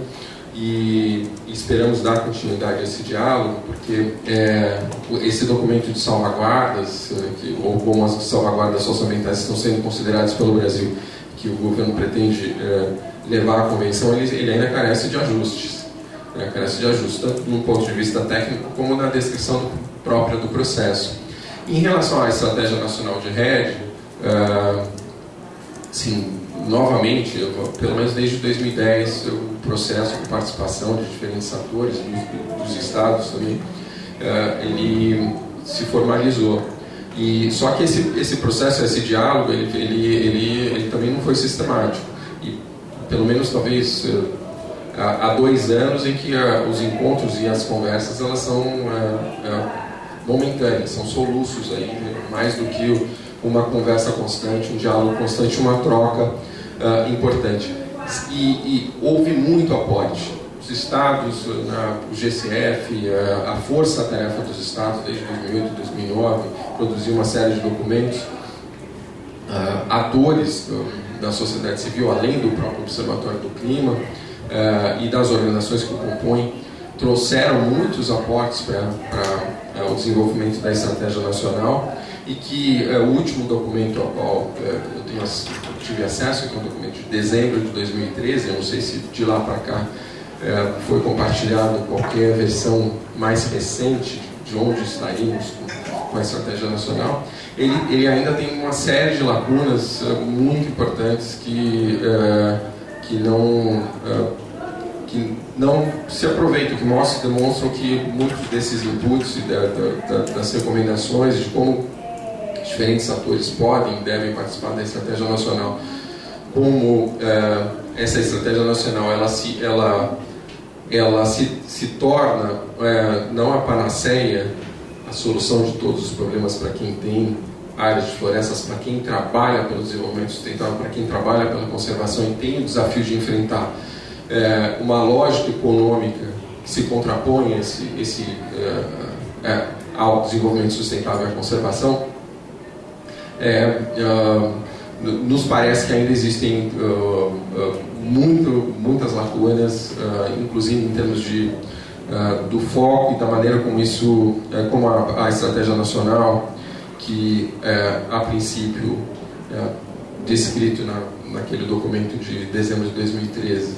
e, esperamos dar continuidade a esse diálogo, porque é, esse documento de salvaguardas, é, que, ou como as salvaguardas socioambientais estão sendo consideradas pelo Brasil, que o governo pretende é, levar à convenção, ele, ele, ainda carece de ajustes. Né, carece de ajustes, tanto do ponto de vista técnico como na descrição própria do processo. Em relação à Estratégia Nacional de Rede, uh, sim, novamente, eu, pelo menos desde 2010, o processo de participação de diferentes atores, dos, dos estados também, uh, ele se formalizou. E só que esse, esse processo, esse diálogo, ele, ele, ele, ele também não foi sistemático. E pelo menos talvez uh, há, há dois anos em que os encontros e as conversas elas são momentâneas, são soluços aí, mais do que uma conversa constante, um diálogo constante, uma troca uh, importante. E, e, houve muito aporte. Os estados, na, o GCF, a, a força-tarefa dos estados desde 2008 2009 produziu uma série de documentos. Uh, atores do, da sociedade civil, além do próprio Observatório do Clima uh, e das organizações que o compõem, trouxeram muitos aportes para é, o desenvolvimento da estratégia nacional e que é, o último documento ao qual é, eu tenho, tive acesso, que é um documento de dezembro de 2013, eu não sei se de lá para cá é, foi compartilhado qualquer versão mais recente de onde estaríamos com, com a estratégia nacional, ele, ele, ainda tem uma série de lacunas é, muito importantes que, é, que não que não se aproveitam, que mostram, demonstram que muitos desses inputs da, da, das recomendações de como diferentes atores podem e devem participar da estratégia nacional, como é, essa estratégia nacional ela se, ela, ela se, se torna é, não a panaceia, a solução de todos os problemas para quem tem áreas de florestas, para quem trabalha pelo desenvolvimento sustentável, para quem trabalha pela conservação e tem o desafio de enfrentar é, uma lógica econômica que se contrapõe esse, esse, é, é, ao desenvolvimento sustentável e à conservação, é, nos parece que ainda existem muito, muitas lacunas, inclusive em termos de, do foco e da maneira como isso, como a, a estratégia nacional, que a princípio descrito na, naquele documento de dezembro de 2013,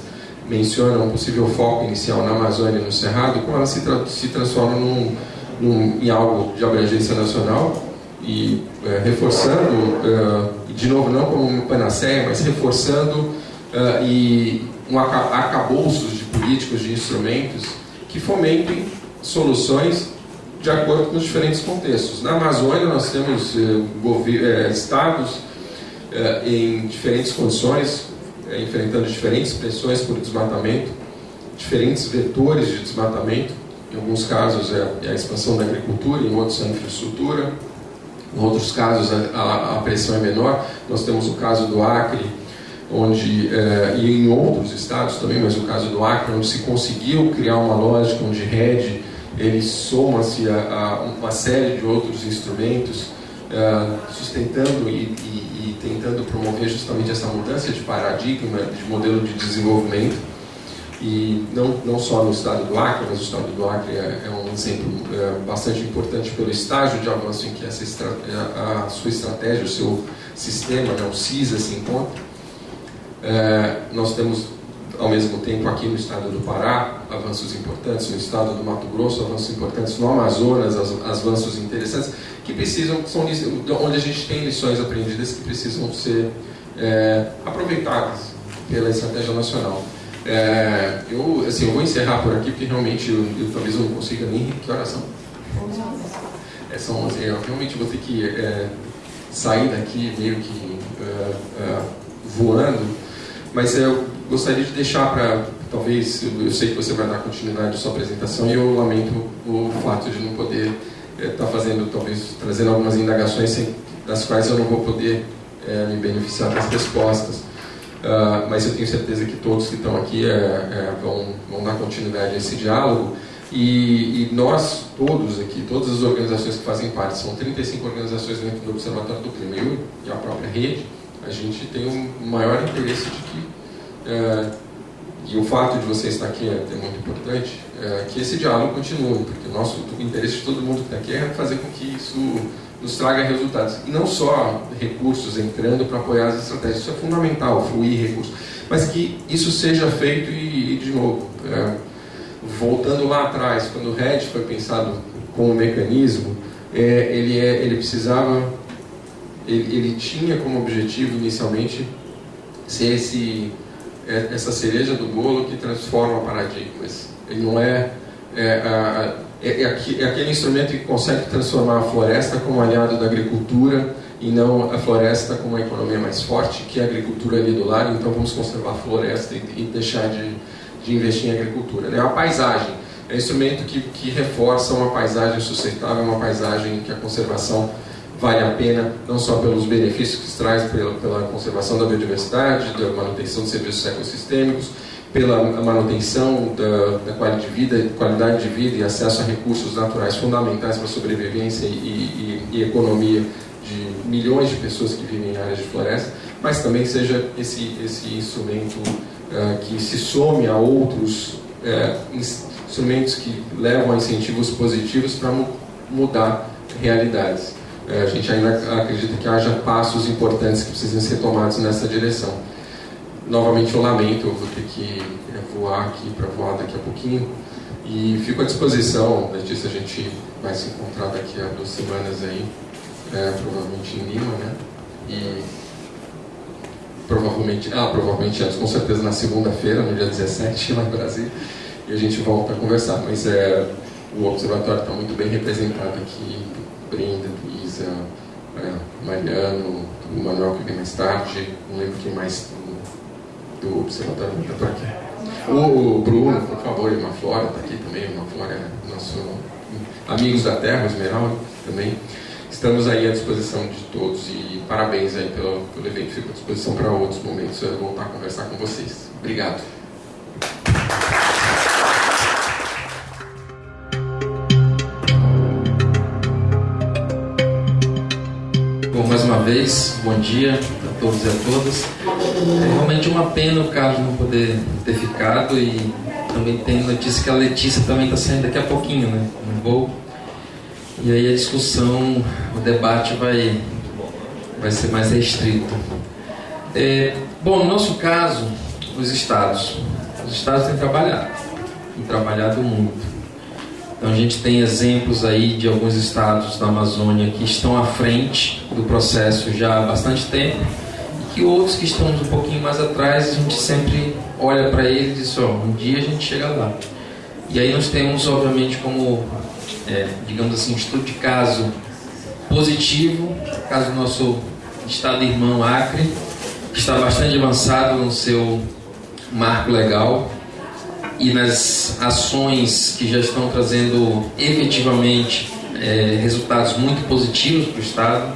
menciona um possível foco inicial na Amazônia e no Cerrado, como ela se, tra se transforma num, num, em algo de abrangência nacional e é, reforçando, é, de novo, não como uma panaceia, mas reforçando é, e um acabouços de políticos, de instrumentos que fomentem soluções de acordo com os diferentes contextos. Na Amazônia nós temos estados em diferentes condições, enfrentando diferentes pressões por desmatamento, diferentes vetores de desmatamento. Em alguns casos é, é a expansão da agricultura, em outros é a infraestrutura, em outros casos a, a pressão é menor. Nós temos o caso do Acre, onde é, e em outros estados também, mas o caso do Acre, onde se conseguiu criar uma lógica onde rede ele soma-se a, a, uma série de outros instrumentos, é, sustentando e, e e tentando promover justamente essa mudança de paradigma, de modelo de desenvolvimento. E não, não só no estado do Acre, mas o estado do Acre é, é um exemplo é, bastante importante pelo estágio de avanço em que essa a, a sua estratégia, o seu sistema, né, o CISA, se encontra. É, nós temos ao mesmo tempo aqui no estado do Pará, avanços importantes, no estado do Mato Grosso, avanços importantes, no Amazonas, avanços interessantes, que precisam, são onde a gente tem lições aprendidas que precisam ser é, aproveitadas pela estratégia nacional. É, eu, assim, eu vou encerrar por aqui, porque realmente eu, eu talvez eu não consiga nem. Que horas são? É, são 11. Eu realmente vou ter que é, sair daqui meio que é, é, voando, mas eu gostaria de deixar para, talvez, eu sei que você vai dar continuidade à sua apresentação e eu lamento o fato de não poder está fazendo, talvez, trazendo algumas indagações sem, das quais eu não vou poder é, me beneficiar das respostas. Uh, mas eu tenho certeza que todos que estão aqui é, é, vão, vão dar continuidade a esse diálogo. E, e, nós, todos aqui, todas as organizações que fazem parte, são 35 organizações dentro do Observatório do Clima e a própria rede, a gente tem um maior interesse de que, uh, e o fato de você estar aqui é, é muito importante, é, que esse diálogo continue, porque o nosso o interesse de todo mundo que está aqui é fazer com que isso nos traga resultados. E não só recursos entrando para apoiar as estratégias, isso é fundamental, fluir recursos, mas que isso seja feito e, e de novo, é, voltando lá atrás, quando o RED foi pensado como mecanismo, é, ele, é, ele precisava, ele, ele tinha como objetivo inicialmente ser esse, é, essa cereja do bolo que transforma paradigmas. Ele não é, é, a, é, é, aquele instrumento que consegue transformar a floresta como aliado da agricultura e não a floresta como uma economia mais forte, que é a agricultura ali do lado, então vamos conservar a floresta e, e deixar de, de investir em agricultura. É a paisagem, é um instrumento que, que reforça uma paisagem sustentável, uma paisagem que a conservação vale a pena, não só pelos benefícios que traz pela, pela conservação da biodiversidade, da manutenção de serviços ecossistêmicos, pela manutenção da, da qualidade, de vida, qualidade de vida e acesso a recursos naturais fundamentais para a sobrevivência e, e, e, economia de milhões de pessoas que vivem em áreas de floresta, mas também seja esse, esse instrumento uh, que se some a outros uh, instrumentos que levam a incentivos positivos para mu mudar realidades. É, a gente ainda acredita que haja passos importantes que precisem ser tomados nessa direção. Novamente eu lamento, eu vou ter que é, voar aqui para voar daqui a pouquinho. E fico à disposição, Letícia, a gente vai se encontrar daqui a duas semanas aí, é, provavelmente em Lima, né? E provavelmente, ah, provavelmente antes, com certeza na segunda-feira, no dia 17, lá no Brasil, e a gente volta a conversar. Mas é, o observatório está muito bem representado aqui, Brenda, Luísa, é, Mariano, o Manuel que vem mais tarde, não lembro quem mais do, do observatório está aqui. O, o, Bruno, por favor, e uma Flora está aqui também, uma Flora é nosso amigos da Terra, Esmeralda também. Estamos aí à disposição de todos e parabéns aí pelo, pelo evento. Fico à disposição para outros momentos eu voltar a conversar com vocês. Obrigado. Vez, bom dia a todos e a todas. É realmente uma pena o Carlos não poder ter ficado e também tem notícia que a Letícia também está saindo daqui a pouquinho, né? No voo. E aí a discussão, o debate vai, vai ser mais restrito. É, bom, no nosso caso, os estados. Os estados têm trabalhado, têm trabalhado muito. Então a gente tem exemplos aí de alguns estados da Amazônia que estão à frente do processo já há bastante tempo e que outros que estão um pouquinho mais atrás a gente sempre olha para eles e diz, ó, um dia a gente chega lá. E aí nós temos, obviamente, como, é, digamos assim, um estudo de caso positivo, caso do nosso estado irmão Acre, que está bastante avançado no seu marco legal, e nas ações que já estão trazendo efetivamente é, resultados muito positivos para o Estado,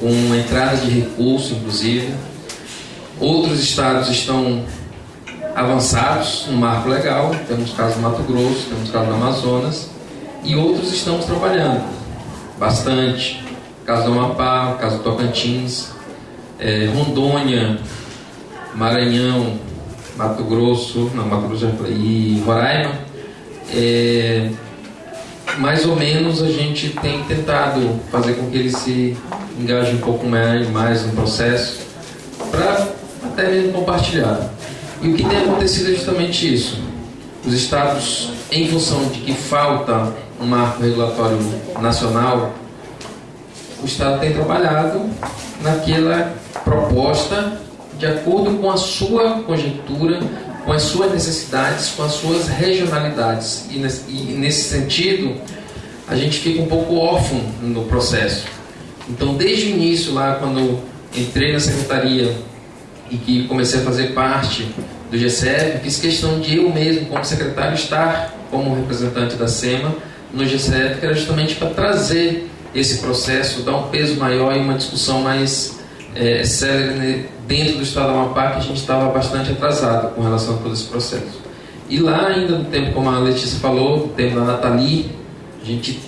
com entrada de recursos, inclusive. Outros estados estão avançados no marco legal, temos o caso do Mato Grosso, temos o caso do Amazonas, e outros estamos trabalhando bastante. O caso do Amapá, o caso do Tocantins, é, Rondônia, Maranhão, Mato Grosso, não, Mato Grosso e Roraima, é, mais ou menos a gente tem tentado fazer com que eles se engajem um pouco mais, mais no processo, para até mesmo compartilhar. E o que tem acontecido é justamente isso. Os estados, em função de que falta um marco regulatório nacional, o Estado tem trabalhado naquela proposta de acordo com a sua conjectura, com as suas necessidades, com as suas regionalidades. E nesse sentido, a gente fica um pouco órfão no processo. Então, desde o início, lá quando entrei na secretaria e que comecei a fazer parte do GCF, fiz questão de eu mesmo, como secretário, estar como representante da SEMA no GCF, que era justamente para trazer esse processo, dar um peso maior e uma discussão mais é, dentro do estado do Amapá que a gente estava bastante atrasado com relação a todo esse processo. E lá ainda no tempo, como a Letícia falou, no tempo da Nathalie, a gente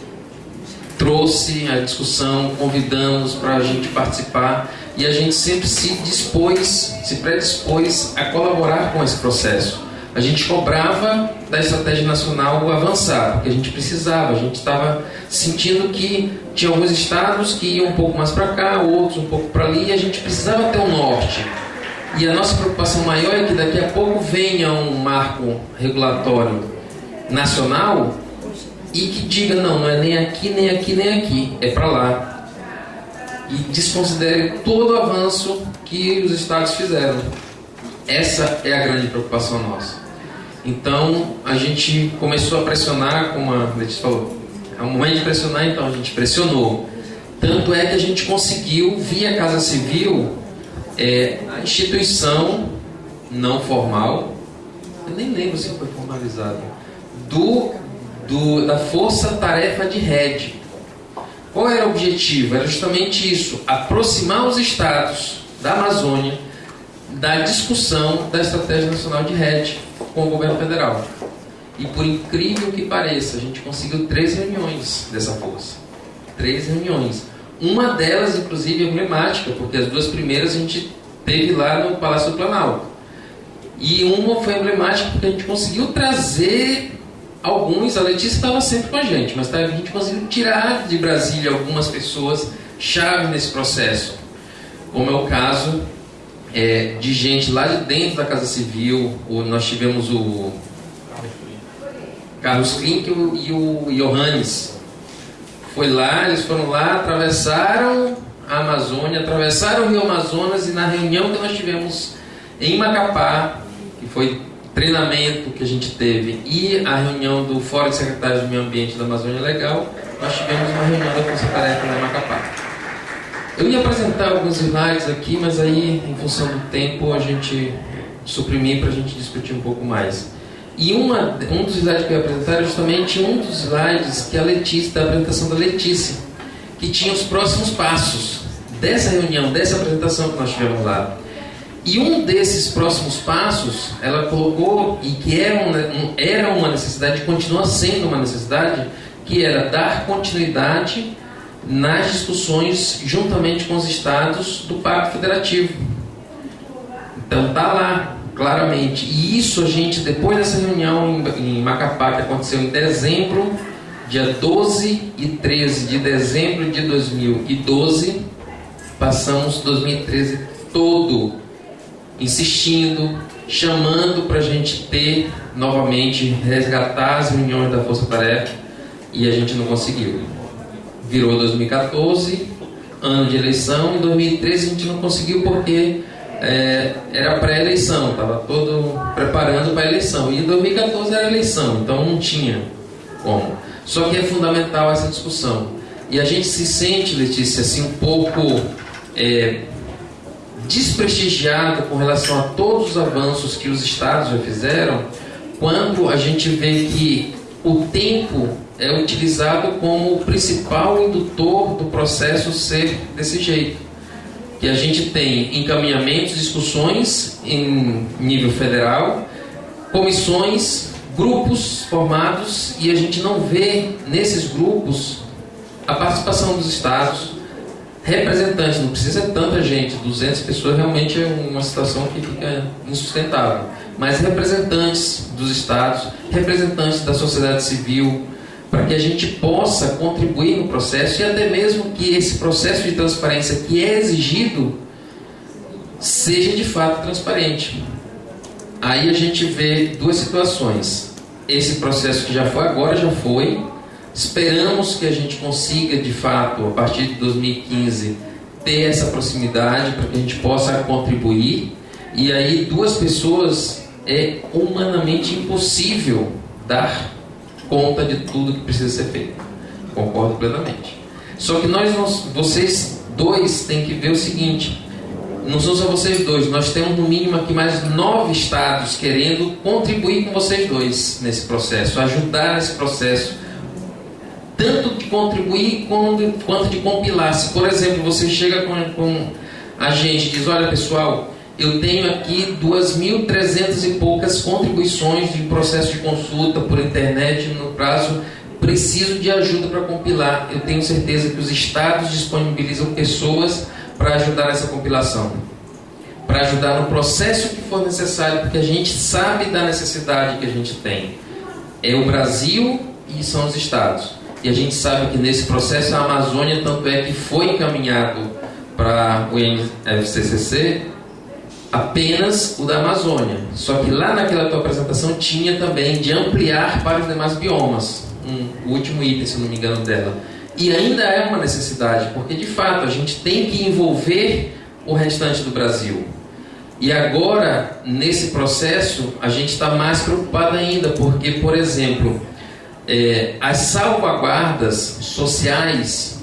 trouxe a discussão, convidamos para a gente participar e a gente sempre se dispôs, se predispôs a colaborar com esse processo, a gente cobrava da estratégia nacional avançar, porque a gente precisava, a gente estava sentindo que tinha alguns estados que iam um pouco mais para cá, outros um pouco para ali, e a gente precisava ter um norte. E a nossa preocupação maior é que daqui a pouco venha um marco regulatório nacional e que diga não, não é nem aqui, nem aqui, nem aqui, é para lá. E desconsidere todo o avanço que os estados fizeram. Essa é a grande preocupação nossa. Então a gente começou a pressionar, como a Letícia falou, é um momento de pressionar, então a gente pressionou. Tanto é que a gente conseguiu, via Casa Civil, é, a instituição não formal, eu nem lembro se foi formalizado, do, do, da força-tarefa de rede. Qual era o objetivo? Era justamente isso: aproximar os estados da Amazônia da discussão da Estratégia Nacional de Rede com o governo federal. E por incrível que pareça, a gente conseguiu três reuniões dessa força. Três reuniões. Uma delas, inclusive, é emblemática, porque as duas primeiras a gente teve lá no Palácio do Planalto. E uma foi emblemática porque a gente conseguiu trazer alguns, a Letícia estava sempre com a gente, mas a gente conseguiu tirar de Brasília algumas pessoas chave nesse processo. Como é o caso é, de gente lá de dentro da Casa Civil, nós tivemos o Carlos Klink e o Johannes. Foi lá, eles foram lá, atravessaram a Amazônia, atravessaram o Rio Amazonas e na reunião que nós tivemos em Macapá, que foi treinamento que a gente teve, e a reunião do Fórum de Secretários de Meio Ambiente da Amazônia Legal, nós tivemos uma reunião da Força Tarefa em Macapá. Eu ia apresentar alguns slides aqui, mas aí, em função do tempo, a gente suprimir para a gente discutir um pouco mais. E uma, um dos slides que eu ia apresentar é justamente um dos slides que a Letícia, da apresentação da Letícia, que tinha os próximos passos dessa reunião, dessa apresentação que nós tivemos lá. E um desses próximos passos, ela colocou, e que era uma, era uma necessidade, continua sendo uma necessidade, que era dar continuidade nas discussões juntamente com os estados do Pacto Federativo. Então tá lá, claramente. E isso a gente, depois dessa reunião em, Macapá, que aconteceu em dezembro, dia 12 e 13 de dezembro de 2012, passamos 2013 todo insistindo, chamando para a gente ter novamente, resgatar as reuniões da Força Tarefa e a gente não conseguiu virou 2014, ano de eleição, em 2013 a gente não conseguiu porque é, era pré-eleição, estava todo preparando para a eleição. E em 2014 era eleição, então não tinha como. Só que é fundamental essa discussão. E a gente se sente, Letícia, assim, um pouco é, desprestigiado com relação a todos os avanços que os estados já fizeram, quando a gente vê que o tempo é utilizado como o principal indutor do processo ser desse jeito. Que a gente tem encaminhamentos, discussões em nível federal, comissões, grupos formados e a gente não vê nesses grupos a participação dos estados, representantes, não precisa tanta gente, 200 pessoas realmente é uma situação que fica insustentável, mas representantes dos estados, representantes da sociedade civil, para que a gente possa contribuir no processo e até mesmo que esse processo de transparência que é exigido seja de fato transparente. Aí a gente vê duas situações. Esse processo que já foi agora já foi. Esperamos que a gente consiga de fato a partir de 2015 ter essa proximidade para que a gente possa contribuir. E aí duas pessoas é humanamente impossível dar conta de tudo que precisa ser feito. Concordo plenamente. Só que nós, vocês dois têm que ver o seguinte: não são só vocês dois, nós temos no mínimo aqui mais nove estados querendo contribuir com vocês dois nesse processo, ajudar nesse processo, tanto de contribuir quanto, quanto de compilar. Se, por exemplo, você chega com, com a gente e diz: olha pessoal eu tenho aqui 2.300 e poucas contribuições de processo de consulta por internet no prazo. Preciso de ajuda para compilar. Eu tenho certeza que os estados disponibilizam pessoas para ajudar nessa compilação. para ajudar no processo que for necessário, porque a gente sabe da necessidade que a gente tem. É o Brasil e são os estados. E a gente sabe que nesse processo a Amazônia, tanto é que foi encaminhado para o INFCCC apenas o da Amazônia. Só que lá naquela tua apresentação tinha também de ampliar para os demais biomas. Um, o último item, se não me engano, dela. E ainda é uma necessidade, porque de fato a gente tem que envolver o restante do Brasil. E agora, nesse processo, a gente está mais preocupado ainda, porque, por exemplo, é, as salvaguardas sociais,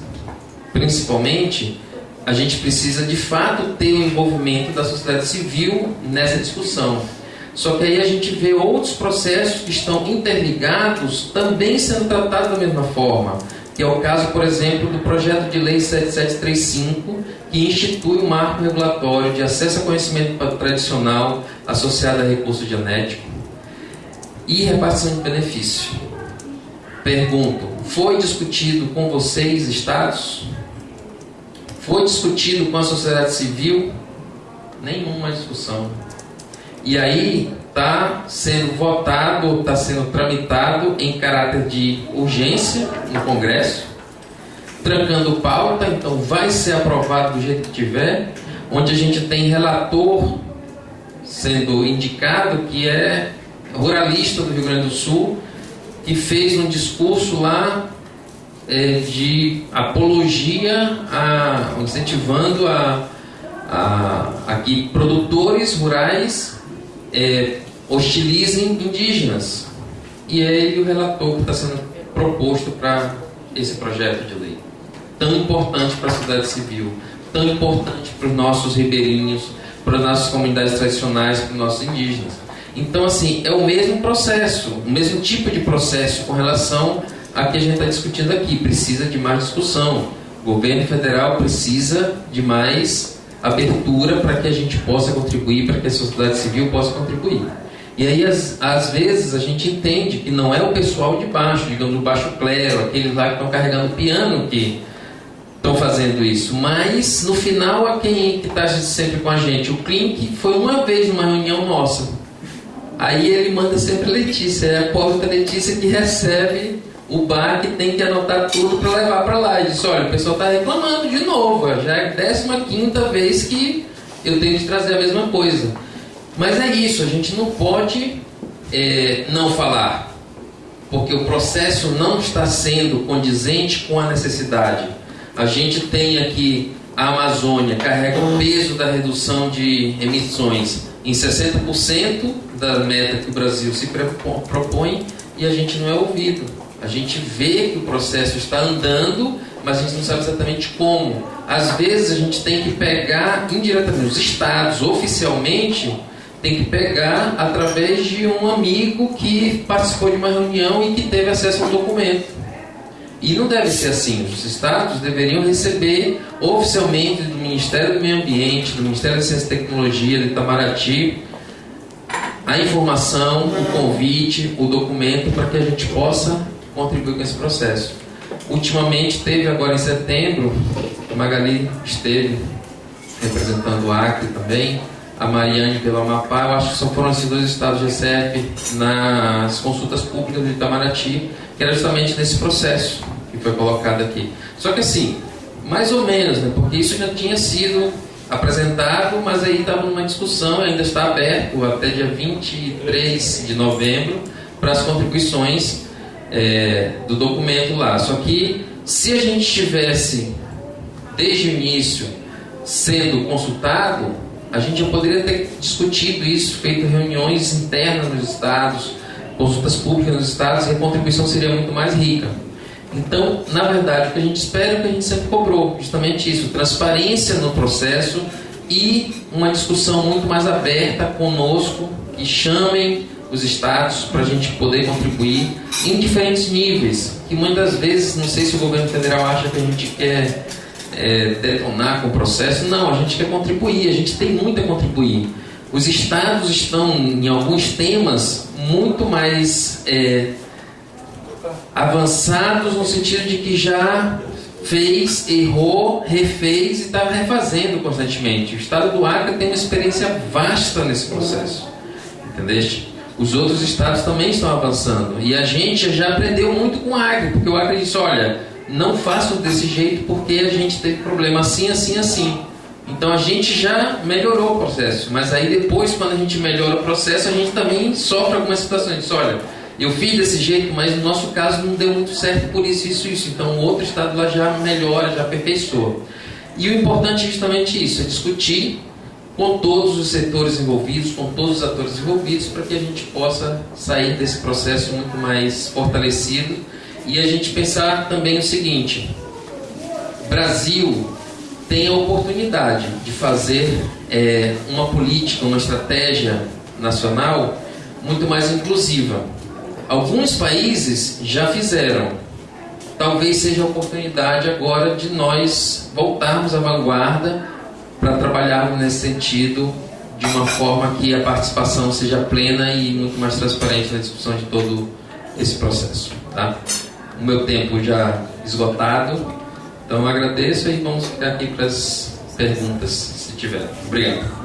principalmente, a gente precisa de fato ter o envolvimento da sociedade civil nessa discussão. Só que aí a gente vê outros processos que estão interligados também sendo tratados da mesma forma, que é o caso, por exemplo, do projeto de lei 7735, que institui o um marco regulatório de acesso a conhecimento tradicional associado a recurso genético e repartição de benefício. Pergunto: foi discutido com vocês, estados? Foi discutido com a sociedade civil? Nenhuma discussão. E aí está sendo votado, está sendo tramitado em caráter de urgência no Congresso, trancando pauta, então vai ser aprovado do jeito que tiver, onde a gente tem relator sendo indicado que é ruralista do Rio Grande do Sul, que fez um discurso lá é, de apologia, a, incentivando a, a, a que produtores rurais é, hostilizem indígenas. E é ele o relator que está sendo proposto para esse projeto de lei. Tão importante para a sociedade civil, tão importante para os nossos ribeirinhos, para as nossas comunidades tradicionais, para os nossos indígenas. Então, assim, é o mesmo processo, o mesmo tipo de processo com relação a que a gente está discutindo aqui. Precisa de mais discussão. O governo federal precisa de mais abertura para que a gente possa contribuir, para que a sociedade civil possa contribuir. E aí, às, vezes, a gente entende que não é o pessoal de baixo, digamos, do baixo clero, aqueles lá que estão carregando piano que estão fazendo isso. Mas, no final, a quem está sempre com a gente? O Clink foi uma vez numa reunião nossa. Aí ele manda sempre a Letícia, é a pobre Letícia que recebe o que tem que anotar tudo para levar para lá. E disse: olha, o pessoal está reclamando de novo, já é a 15 vez que eu tenho que trazer a mesma coisa. Mas é isso, a gente não pode é, não falar, porque o processo não está sendo condizente com a necessidade. A gente tem aqui a Amazônia, carrega o peso da redução de emissões em 60% da meta que o Brasil se propõe e a gente não é ouvido. A gente vê que o processo está andando, mas a gente não sabe exatamente como. Às vezes a gente tem que pegar indiretamente, os estados oficialmente tem que pegar através de um amigo que participou de uma reunião e que teve acesso ao documento. E não deve ser assim. Os estados deveriam receber oficialmente do Ministério do Meio Ambiente, do Ministério da Ciência e Tecnologia, do Itamaraty, a informação, o convite, o documento para que a gente possa contribuir com esse processo. Ultimamente teve agora em setembro, Magali esteve representando o Acre também, a Mariane pelo Amapá, eu acho que só foram esses dois estados de ECF nas consultas públicas de Itamaraty, que era justamente nesse processo que foi colocado aqui. Só que assim, mais ou menos, né, porque isso já tinha sido apresentado, mas aí estava numa discussão, ainda está aberto até dia 23 de novembro para as contribuições é, do documento lá. Só que se a gente tivesse desde o início sendo consultado, a gente já poderia ter discutido isso, feito reuniões internas nos estados, consultas públicas nos estados, e a contribuição seria muito mais rica. Então, na verdade, o que a gente espera é o que a gente sempre cobrou, justamente isso, transparência no processo e uma discussão muito mais aberta conosco, que chamem os estados para a gente poder contribuir em diferentes níveis. Que muitas vezes, não sei se o governo federal acha que a gente quer é, detonar com o processo. Não, a gente quer contribuir, a gente tem muito a contribuir. Os estados estão, em alguns temas, muito mais é, avançados no sentido de que já fez, errou, refez e está refazendo constantemente. O Estado do Acre tem uma experiência vasta nesse processo. Entendeste? Os outros estados também estão avançando. E a gente já aprendeu muito com o Acre, porque o Acre disse: olha, não façam desse jeito porque a gente teve problema assim, assim, assim. Então a gente já melhorou o processo, mas aí depois, quando a gente melhora o processo, a gente também sofre algumas situações. Diz, olha, eu fiz desse jeito, mas no nosso caso não deu muito certo por isso, isso, isso. Então o outro estado lá já melhora, já aperfeiçoa. E o importante é justamente isso, é discutir com todos os setores envolvidos, com todos os atores envolvidos, para que a gente possa sair desse processo muito mais fortalecido e a gente pensar também o seguinte: Brasil tem a oportunidade de fazer é, uma política, uma estratégia nacional muito mais inclusiva. Alguns países já fizeram. Talvez seja a oportunidade agora de nós voltarmos à vanguarda para trabalharmos nesse sentido de uma forma que a participação seja plena e muito mais transparente na discussão de todo esse processo. Tá? O meu tempo já esgotado, então agradeço e vamos ficar aqui para as perguntas, se tiver. Obrigado.